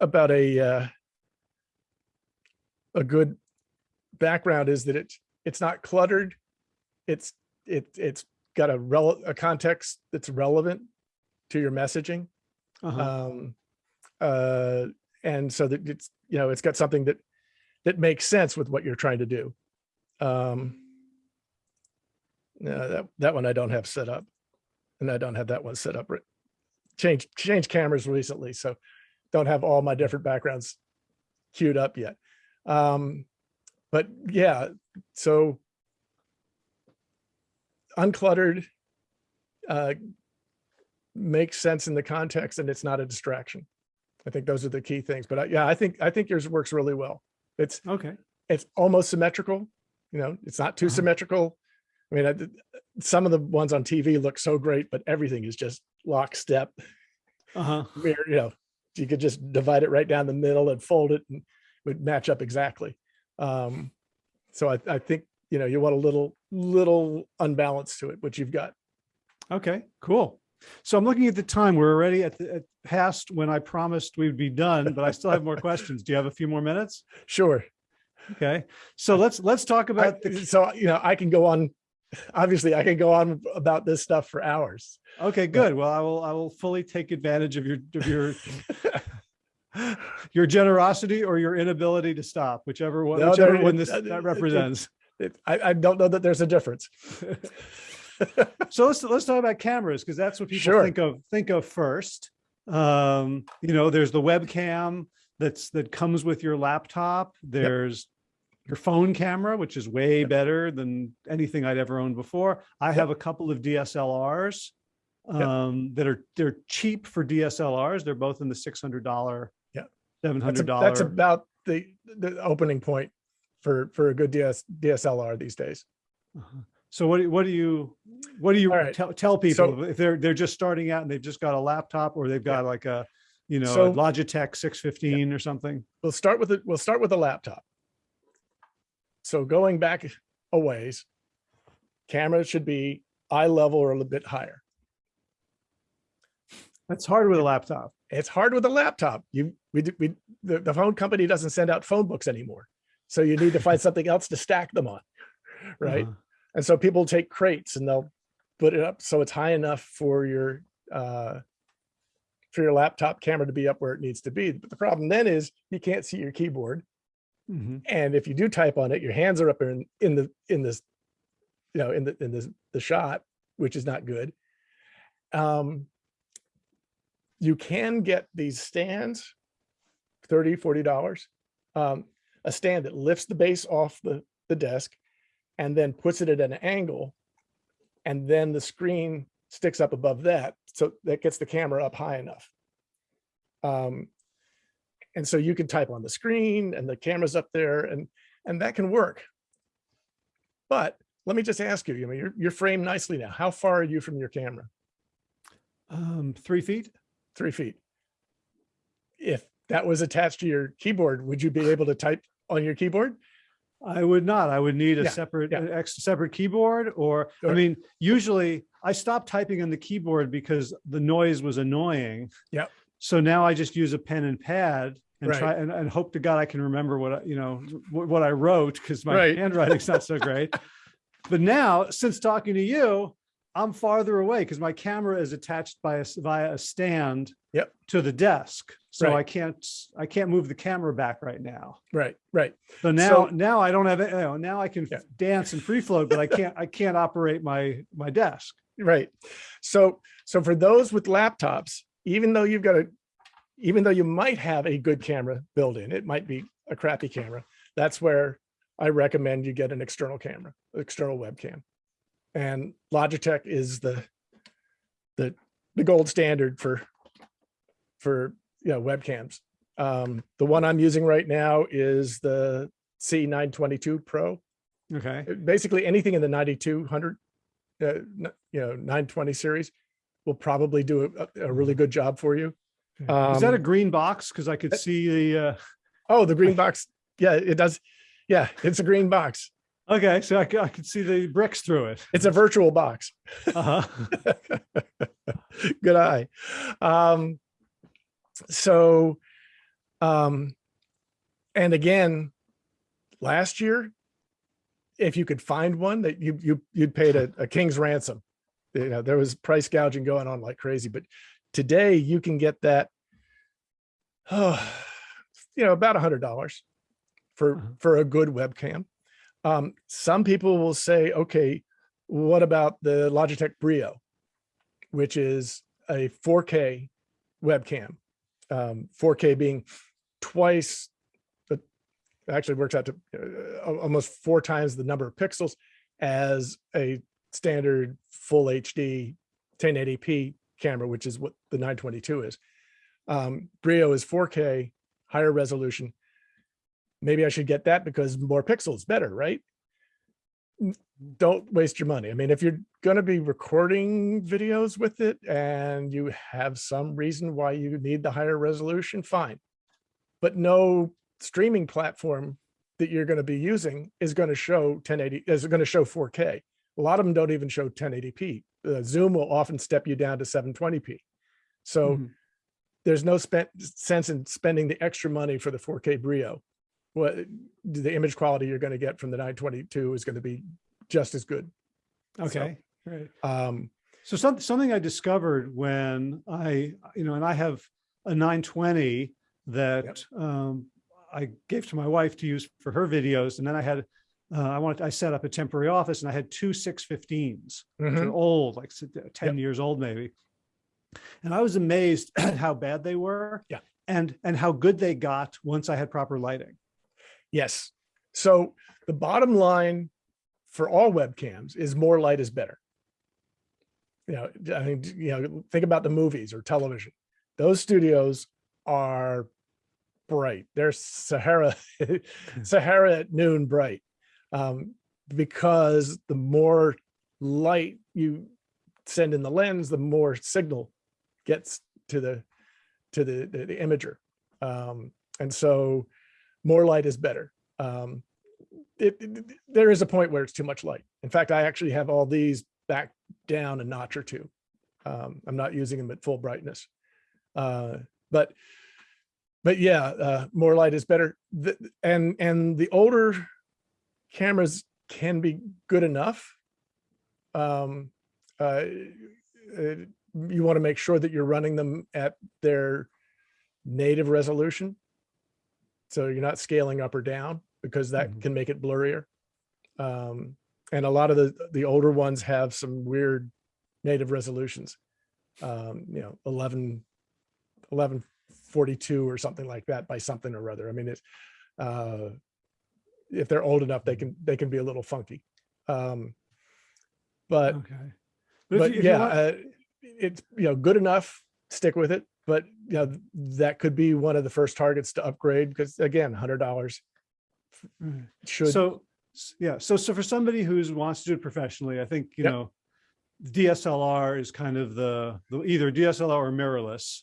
about a, uh, a good background is that it's, it's not cluttered. It's, it, it's got a rel, a context that's relevant to your messaging. Uh-huh. Um, uh, and so that it's, you know, it's got something that, that makes sense with what you're trying to do. Um, no, that, that one I don't have set up and I don't have that one set up. right. Change, change cameras recently, so don't have all my different backgrounds queued up yet. Um, but yeah, so uncluttered, uh, makes sense in the context and it's not a distraction. I think those are the key things, but I, yeah, I think, I think yours works really well. It's, Okay. it's almost symmetrical, you know, it's not too Uh-huh. symmetrical. I mean, I, some of the ones on TV look so great, but everything is just lockstep. Uh-huh. Where, you know, you could just divide it right down the middle and fold it and it would match up exactly. Um, so I, I think, you know, you want a little, little unbalance to it, which you've got. Okay, cool. So I'm looking at the time. We're already at the at past when I promised we'd be done, but I still have more questions. Do you have a few more minutes? Sure. Okay. So let's let's talk I- about the so, you know, I can go on, obviously I can go on about this stuff for hours. Okay, good. Well, I will I will fully take advantage of your of your *laughs* your generosity or your inability to stop, whichever one No, whichever one this it- it- that represents. It- I, I don't know that there's a difference. *laughs* So let's let's talk about cameras because that's what people Sure. think of think of first. Um, you know, there's the webcam that's that comes with your laptop. There's your phone camera, which is way Yep. better than anything I'd ever owned before. I have a couple of DSLRs Yep. um, that are they're cheap for DSLRs. They're both in the six hundred dollar, Yep. seven That's, hundred a- dollar. that's about the, the opening point for, for a good DS, DSLR these days. Uh-huh. So what do, what do you, what do you right. tell, tell So- people if they're, they're just starting out and they've just got a laptop or they've Yeah. got like a, you know, So- Logitech six fifteen or something? We'll start with it. We'll start with a laptop. So going back a ways, camera should be eye level or a little bit higher. That's hard with a laptop. It's hard with a laptop. You, we, we, the, the phone company doesn't send out phone books anymore. So you need to find *laughs* something else to stack them on. Right. Uh-huh. And so people take crates and they'll put it up so it's high enough for your uh for your laptop camera to be up where it needs to be. But the problem then is you can't see your keyboard. Mhm. And if you do type on it, your hands are up in in the in this, you know, in the in this the shot, which is not good. Um you can get these stands 30 40 dollars um a stand that lifts the base off the the desk and then puts it at an angle and then the screen sticks up above that so that gets the camera up high enough um and so you can type on the screen and the camera's up there and and that can work but let me just ask you, you know, you're, you're framed nicely now. How far are you from your camera? Um, three feet? Three feet. If that was attached to your keyboard, would you be able to type on your keyboard? I would not. I would need a Yeah, separate, yeah. extra separate keyboard or, I mean, usually I stopped typing on the keyboard because the noise was annoying. Yep. So now I just use a pen and pad and Right. try and, and hope to God I can remember what, I you know, what, what I wrote because my Right. handwriting's not so great. *laughs* But now, since talking to you, I'm farther away because my camera is attached by a, via a stand Yep. to the desk. So I can't, I can't move the camera back right now. Right, right. So now, So- now I don't have. You know, now I can Yeah. dance and free float, but I can't, I can't operate my, my desk. Right. So, so for those with laptops, even though you've got a, even though you might have a good camera built in, it might be a crappy camera. That's where I recommend you get an external camera, external webcam. And Logitech is the, the, the gold standard for, for, you know, webcams. Um, the one I'm using right now is the C922 Pro. Okay. Uh, basically anything in the 9200 uh, you know 920 series will probably do a, a really good job for you Is that a Um, green box? Because I could that- see the, uh, Oh, the green box. Yeah, it does. Yeah, it's a green box. Okay, so I could see the bricks through it. It's a virtual box. Uh-huh. *laughs* Good eye. Um, so, um, and again, last year, if you could find one that you, you, you'd paid a, a king's ransom. You know, there was price gouging going on like crazy, but today you can get that, oh, *sighs* you know, about a hundred dollars for, Uh-huh. for a good webcam. Um, some people will say, okay, what about the Logitech Brio, which is a 4K webcam, um, 4K being twice, but actually works out to uh, almost four times the number of pixels as a standard full HD 1080p camera, which is what the 922 is. Um, Brio is 4K, higher resolution. Maybe I should get that because more pixels better, right? don't waste your money. I mean, if you're going to be recording videos with it and you have some reason why you need the higher resolution, fine. But no streaming platform that you're going to be using is going to show 1080 is going to show 4K. A lot of them don't even show 1080p. Uh, Zoom will often step you down to 720p. So Mhm. there's no spent sense in spending the extra money for the 4K Brio. What the image quality you're going to get from the 922 is going to be just as good. Okay, great. Um, So some, something I discovered when I, you know, and I have a 920 that um, I gave to my wife to use for her videos. And then I had, uh, I wanted, I set up a temporary office and I had two 615s, which are mhm. old, like s- 10 years old maybe. And I was amazed at *clears throat* how bad they were. Yeah. And, and how good they got once I had proper lighting. Yes. So the bottom line for all webcams is more light is better. You know, I mean, you know, think about the movies or television. Those studios are bright. They're Sahara, *laughs* Sahara at noon bright. Um, because the more light you send in the lens, the more signal gets to the to the the, the imager. Um, and so more light is better. Um, it, it- there is a point where it's too much light. In fact, I actually have all these back down a notch or two. Um, I'm not using them at full brightness. Uh, but but yeah, uh, more light is better. The, and and the older cameras can be good enough. Um, uh, uh, you want to make sure that you're running them at their native resolution. So you're not scaling up or down because that Mhm. can make it blurrier. Um, and a lot of the, the older ones have some weird native resolutions. Um, you know, 11, 1142 or something like that by something or other. I mean, it's, uh, if they're old enough, they can, they can be a little funky. Um, but Okay. if but you- if yeah, want- uh, it's, you know, good enough, stick with it. But, you know, that could be one of the first targets to upgrade because again, hundred dollars should, So, yeah, so, so for somebody who wants to do it professionally, I think, you Yep. know, DSLR is kind of the, the either DSLR or mirrorless.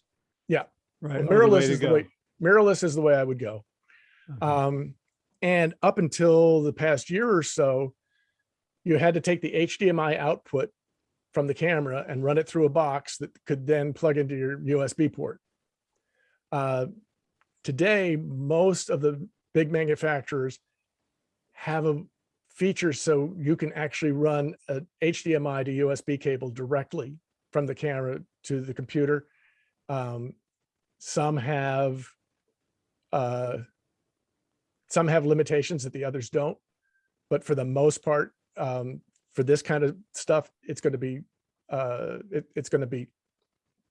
Yeah. Right. well, are the mirrorless is the way, mirrorless is the way I would go. Okay. Um, and up until the past year or so, you had to take the HDMI output from the camera and run it through a box that could then plug into your USB port. Uh, today, most of the big manufacturers have a feature so you can actually run a HDMI to USB cable directly from the camera to the computer. Um, some have uh, some have limitations that the others don't, but for the most part, um, for this kind of stuff, it's going to be uh, it, it's going to be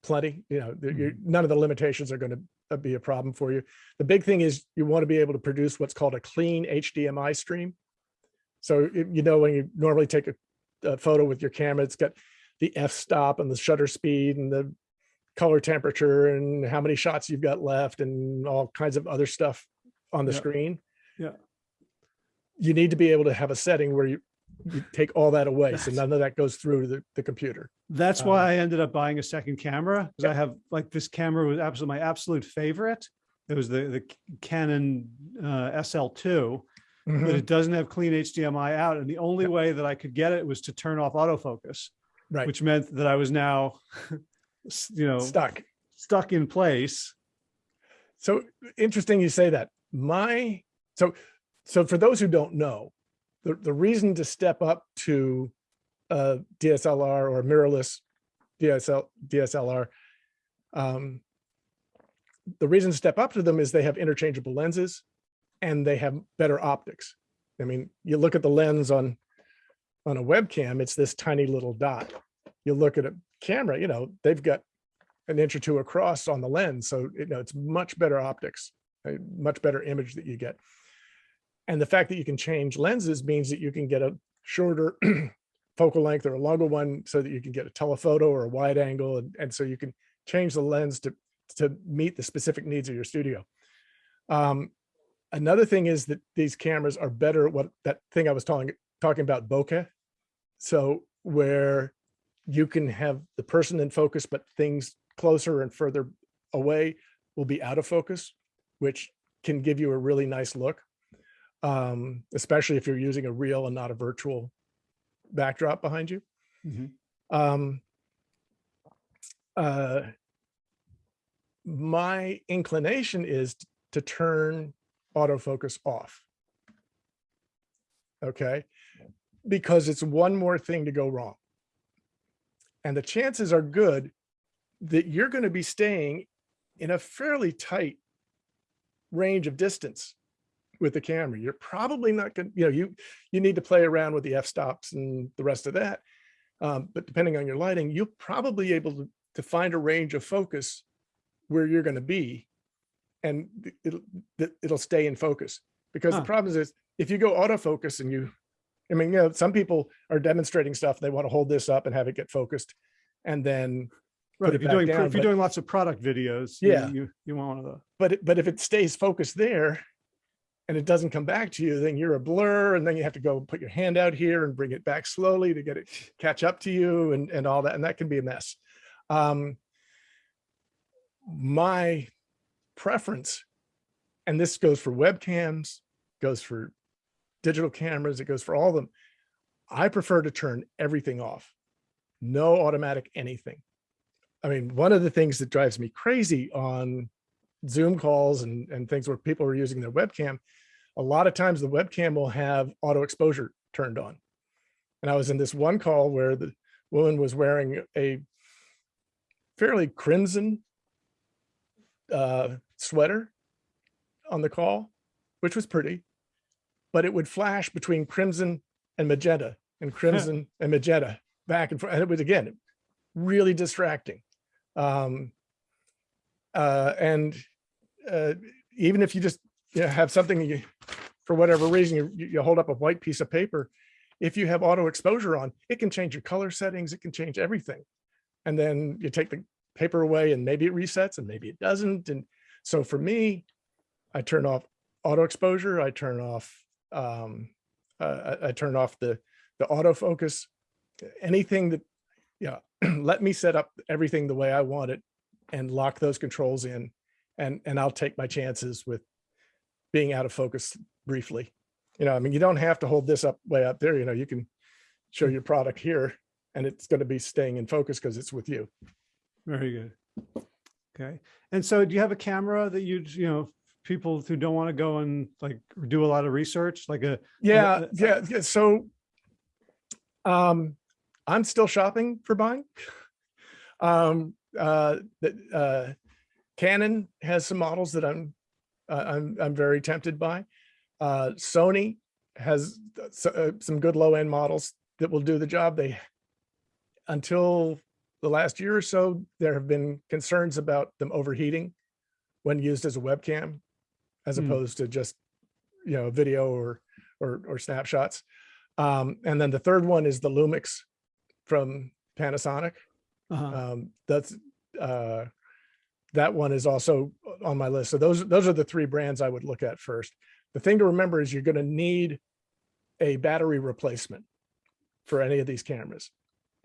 plenty. You know, the- you're- none of the limitations are going to be a problem for you. The big thing is you want to be able to produce what's called a clean HDMI stream. So if- you know when you normally take a, a photo with your camera, it's got the f-stop and the shutter speed and the color temperature and how many shots you've got left and all kinds of other stuff on the Yeah. screen. Yeah. You need to be able to have a setting where you you take all that away. So none of that goes through the, the computer. That's Um, why I ended up buying a second camera because I have like this camera was absolutely my absolute favorite. It was the the Canon uh, SL2, but Mhm. it doesn't have clean HDMI out, and the only way that I could get it was to turn off autofocus, Right. which meant that I was now, you know, Stuck. stuck in place. So interesting you say that. My, so, so for those who don't know, the, the reason to step up to uh, DSLR or mirrorless DSL, DSLR, um, the reason to step up to them is they have interchangeable lenses and they have better optics. I mean, you look at the lens on, on a webcam, it's this tiny little dot. You look at a camera, you know, they've got an inch or two across on the lens. So, you know, it's much better optics, a much better image that you get. And the fact that you can change lenses means that you can get a shorter *clears throat* focal length or a longer one so that you can get a telephoto or a wide angle. And, and so you can change the lens to, to meet the specific needs of your studio. Um, another thing is that these cameras are better at what that thing I was talking, talking about bokeh. So where you can have the person in focus, but things closer and further away will be out of focus, which can give you a really nice look. Um, especially if you're using a real and not a virtual backdrop behind you. Mhm. Um, uh, my inclination is to turn autofocus off. Okay, because it's one more thing to go wrong. And the chances are good that you're going to be staying in a fairly tight range of distance with the camera. You're probably not going to, you know, you, you need to play around with the f-stops and the rest of that. Um, but depending on your lighting, you'll probably able to, to find a range of focus where you're going to be and it'll, it'll stay in focus. Because Huh. the problem is if you go autofocus and you, I mean, you know, some people are demonstrating stuff, they want to hold this up and have it get focused. And then Right. If you're doing down, if you're doing lots of product videos, you- Yeah. you you want one of those. but it- but if it stays focused there and it doesn't come back to you, then you're a blur and then you have to go put your hand out here and bring it back slowly to get it *laughs* catch up to you and, and all that. And that can be a mess. Um, my preference, and this goes for webcams, goes for digital cameras, it goes for all of them. I prefer to turn everything off. No automatic anything. I mean, one of the things that drives me crazy on Zoom calls and, and things where people are using their webcam, a lot of times the webcam will have auto exposure turned on. And I was in this one call where the woman was wearing a fairly crimson uh, sweater on the call, which was pretty, but it would flash between crimson and magenta and crimson and magenta back and forth. And it was, again, really distracting. Um, uh, and uh, even if you just you know, have something you, for whatever reason, you, you hold up a white piece of paper, if you have auto exposure on, it can change your color settings, it can change everything. And then you take the paper away and maybe it resets and maybe it doesn't. And so for me, I turn off auto exposure, I turn off, um, uh, I, I turn off the, the autofocus, anything that, yeah, *clears throat* let me set up everything the way I want it and lock those controls in and, and I'll take my chances with being out of focus briefly. You know, I mean, you don't have to hold this up way up there, you know, you can show your product here and it's going to be staying in focus because it's with you. Very good. Okay. And so do you have a camera that you, you know, people who don't want to go and like do a lot of research, like a, Yeah, uh, yeah, yeah. So um I'm still shopping for buying. Um uh that uh Canon has some models that I'm uh, I'm I'm very tempted by. Uh Sony has s- uh, some good low end models that will do the job. They until the last year or so, there have been concerns about them overheating when used as a webcam, as Hmm. opposed to just, you know, video or, or, or snapshots. Um, and then the third one is the Lumix from Panasonic. uh, Um, that's, uh, that one is also on my list. So those, those are the three brands I would look at first. The thing to remember is you're going to need a battery replacement for any of these cameras.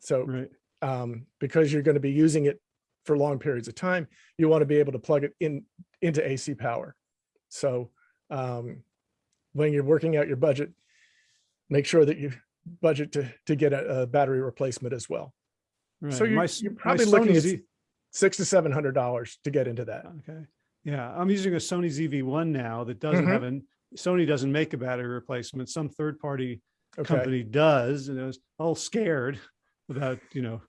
So Right. um, because you're going to be using it for long periods of time, you want to be able to plug it in into AC power. So um, when you're working out your budget, make sure that you budget to to get a, a battery replacement as well. So you're, My you're probably looking at six to seven hundred dollars to get into that. Okay. Yeah, I'm using a Sony ZV-1 now that doesn't Mhm. have an, Sony doesn't make a battery replacement. Some third-party Okay. company does, and I was all scared about, you know,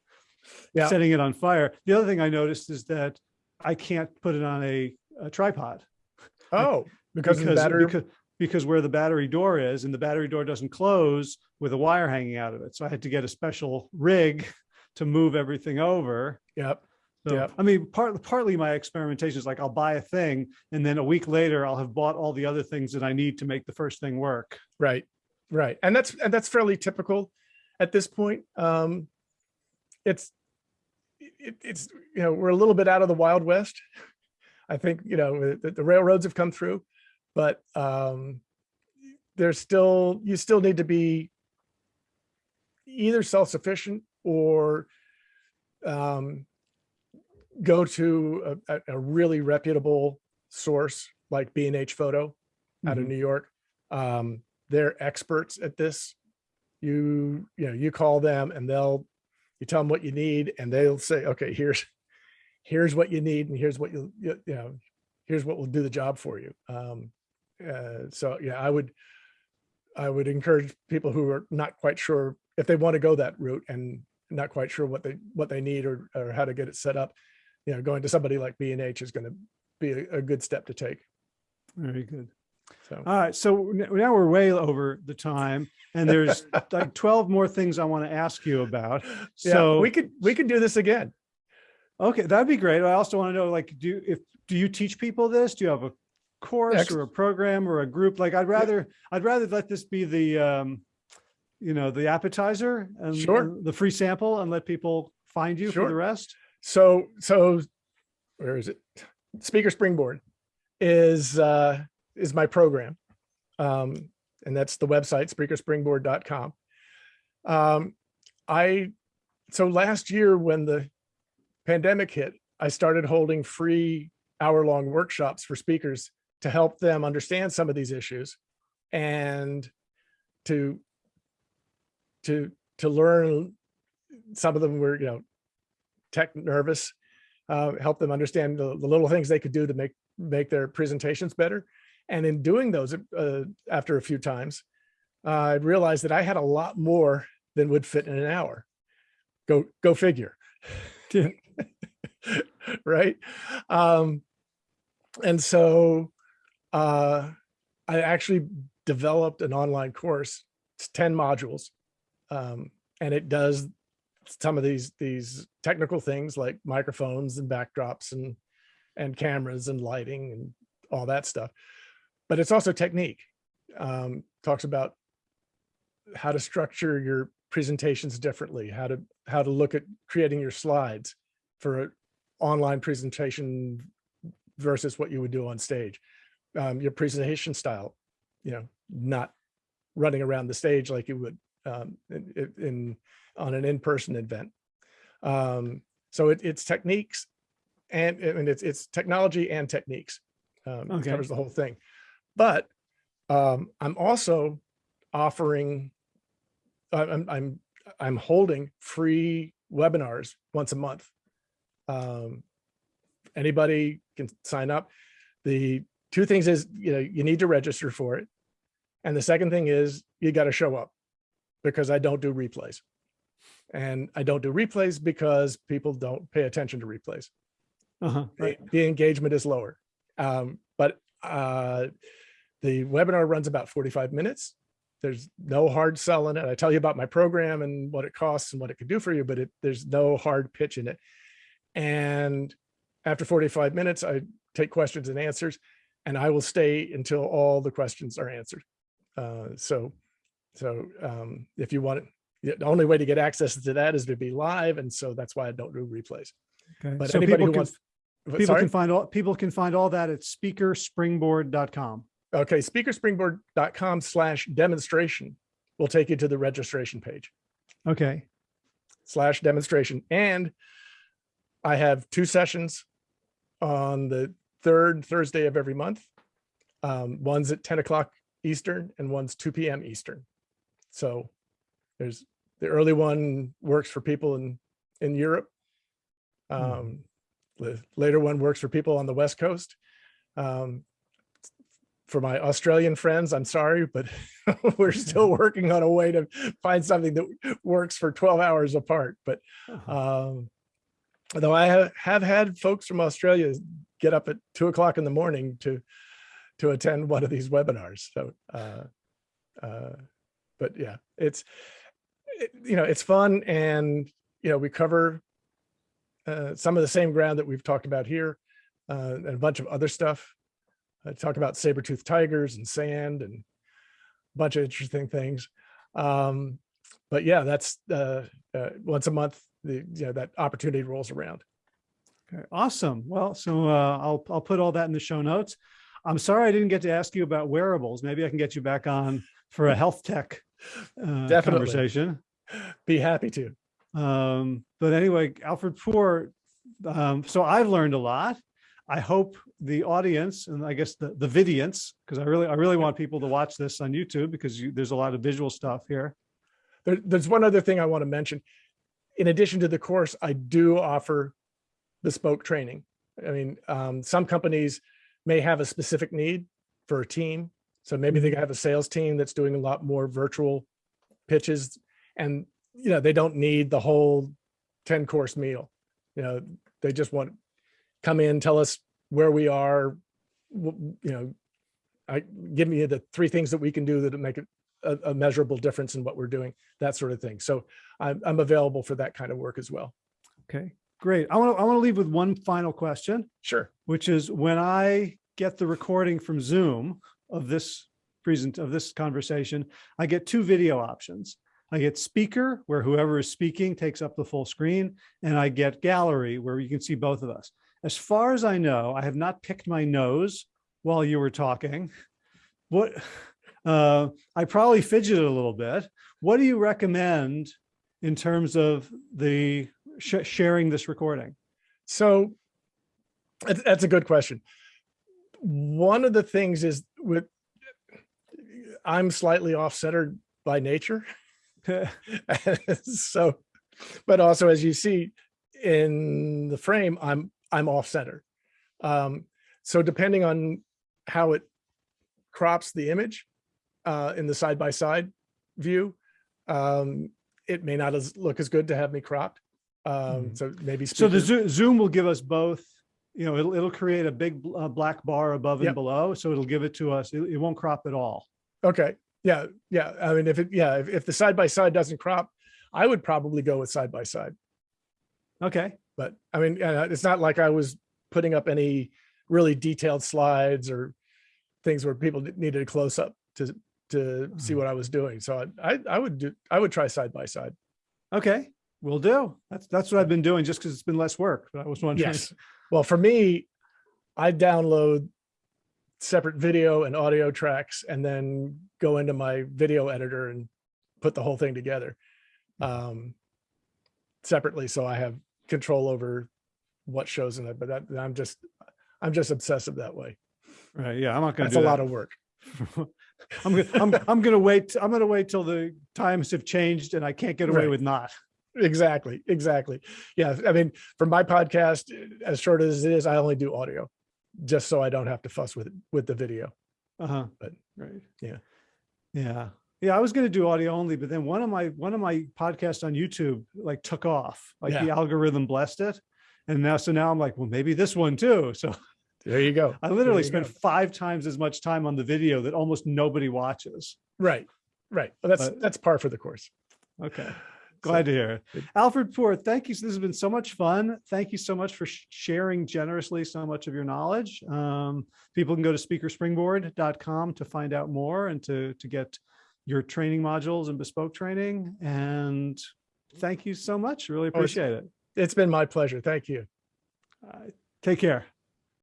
Yeah. setting it on fire. The other thing I noticed is that I can't put it on a, a tripod. *laughs* Oh, because, the battery. because, because where the battery door is and the battery door doesn't close with a wire hanging out of it. So I had to get a special rig to move everything over. Yep. So, Yep. I mean, part, partly my experimentation is like, I'll buy a thing and then a week later I'll have bought all the other things that I need to make the first thing work. Right, right. And that's, and that's fairly typical at this point. Um, it's, it, it's, you know, we're a little bit out of the Wild West. I think, you know, the, the railroads have come through, but um, there's still, you still need to be either self-sufficient or um, go to a, a- really reputable source like B and H Photo out of Mhm. New York. Um, they're experts at this. You, you know, you call them and they'll, you tell them what you need and they'll say, okay, here's, here's what you need and here's what you, you you know, here's what will do the job for you. Um, uh, so yeah, I would, I would encourage people who are not quite sure if they want to go that route and not quite sure what they, what they need or, or how to get it set up. You know, going to somebody like B and H is going to be a, a good step to take. Very good. So. All right. So now we're way over the time and there's *laughs* like 12 more things I want to ask you about. Yeah, So we could we could do this again. Okay, that'd be great. I also want to know, like, do you, if, do you teach people this? Do you have a course Ex- or a program or a group? Like, I'd rather, I'd rather let this be the, um, you know, the appetizer and Sure. and the free sample and let people find you for the rest. So so where is it? Speaker Springboard is uh is my program. Um and that's the website speakerspringboard.com. Um I so last year when the pandemic hit, I started holding free hour-long workshops for speakers to help them understand some of these issues and to to to learn some of them were you know tech nervous uh, help them understand the, the little things they could do to make make their presentations better. And in doing those uh, after a few times uh, i realized that i had a lot more than would fit in an hour. Go go figure. *laughs* Right? Um and so uh i actually developed an online course it's 10 modules um and it does some of these these technical things like microphones and backdrops and and cameras and lighting and all that stuff. But it's also technique um talks about how to structure your presentations differently how to how to look at creating your slides for an online presentation versus what you would do on stage. Um, your presentation style you know not running around the stage like you would um, in, in on an in-person event. Um, so it, it's techniques and, and it's, it's technology and techniques. Um, it Okay. covers the whole thing. But um, I'm also offering, I'm, I'm, I'm holding free webinars once a month. Um, anybody can sign up. The two things is, you know, you need to register for it. And the second thing is you got to show up because I don't do replays. And I don't do replays because people don't pay attention to replays. Uh-huh. Right. The, the engagement is lower. Um, but uh, the webinar runs about 45 minutes. There's no hard sell in it. I tell you about my program and what it costs and what it could do for you, but it, there's no hard pitch in it. And after 45 minutes, I take questions and answers, and I will stay until all the questions are answered. Uh, so, so um, if you want it, the only way to get access to that is to be live, and so that's why I don't do replays. Okay. But So anybody who can, wants, people sorry? can find all, people can find all that at speakerspringboard.com. Okay, speakerspringboard.com slash demonstration will take you to the registration page. Okay. slash demonstration. And I have two sessions on the third Thursday of every month. Um, one's at 10 o'clock Eastern and one's 2 p.m. Eastern. So there's the early one works for people in, in Europe. Um, the later one works for people on the West Coast. Um, for my Australian friends, I'm sorry, but *laughs* we're still *laughs* working on a way to find something that works for 12 hours apart. But Uh-huh. um, although I have, have had folks from Australia get up at two o'clock in the morning to to attend one of these webinars. So, uh, uh, but yeah, it's it, you know it's fun, and you know we cover uh, some of the same ground that we've talked about here, uh, and a bunch of other stuff. I talk about saber-toothed tigers and sand and a bunch of interesting things. Um, but yeah, that's uh, uh, once a month, the, you know, that opportunity rolls around. Okay, awesome. Well, so uh, I'll I'll put all that in the show notes. I'm sorry I didn't get to ask you about wearables. Maybe I can get you back on for a health tech uh, Definitely. conversation. Be happy to. Um, but anyway, Alfred Poor. Um, so I've learned a lot. I hope the audience and I guess the the vidience, because I really I really want people to watch this on YouTube because you, there's a lot of visual stuff here. There, there's one other thing I want to mention. In addition to the course, I do offer bespoke training. I mean, um, some companies may have a specific need for a team. So maybe they mm-hmm. have a sales team that's doing a lot more virtual pitches and, you know, they don't need the whole 10 course meal. You know, they just want come in, tell us where we are, you know, I give me the three things that we can do that make a, a measurable difference in what we're doing, that sort of thing. So I'm, I'm available for that kind of work as well. Okay, great. I want to I want to leave with one final question. Sure. which is when I get the recording from Zoom of this present of this conversation, I get two video options. I get speaker where whoever is speaking takes up the full screen and I get gallery where you can see both of us. As far as I know, I have not picked my nose while you were talking. What *laughs* uh, I probably fidgeted a little bit. What do you recommend in terms of the sh sharing this recording? So that's, that's a good question. One of the things is with, I'm slightly off-centered by nature. *laughs* *laughs* so, but also as you see in the frame, I'm, I'm off center. Um, so depending on how it crops the image uh, in the side-by-side view, um, it may not as look as good to have me cropped. Um, Mhm. so maybe. So the Zo- Zoom will give us both, you know, it'll, it'll create a big uh, black bar above and Yep. below. So it'll give it to us. It, it won't crop at all. Okay, yeah, yeah. I mean, if it, yeah, if, if the side by side doesn't crop, I would probably go with side by side. Okay. But I mean, uh, it's not like I was putting up any really detailed slides or things where people needed a close up to to see Mhm. what I was doing. So I I, I would do I would try side by side. Okay. We'll do. That's, that's what I've been doing just because it's been less work, but I was wondering. Yes. *laughs* Well, for me, I download separate video and audio tracks and then go into my video editor and put the whole thing together um, separately. So I have control over what shows in it, but that, I'm just, I'm just obsessive that way. Right. Yeah. I'm not going to That's a that. lot of work. *laughs* I'm gonna, I'm, I'm gonna wait. I'm gonna wait till the times have changed and I can't get away Right. with not. Exactly. Exactly. Yeah. I mean, for my podcast, as short as it is, I only do audio just so I don't have to fuss with, with the video. Uh-huh. But, right. yeah. Yeah. Yeah. I was going to do audio only, but then one of my, one of my podcasts on YouTube like took off, like the algorithm blessed it. And now, so now I'm like, well, maybe this one too. So There you go. *laughs* I literally spent go. five times as much time on the video that almost nobody watches. Right. Right. Well, that's, But- that's par for the course. Okay. So, Glad to hear it. Alfred Poor, thank you. This has been so much fun. Thank you so much for sharing generously so much of your knowledge. Um, people can go to speakerspringboard.com to find out more and to, to get your training modules and bespoke training. And thank you so much. Really Oh, appreciate it. It's been my pleasure. Thank you. Uh, take care.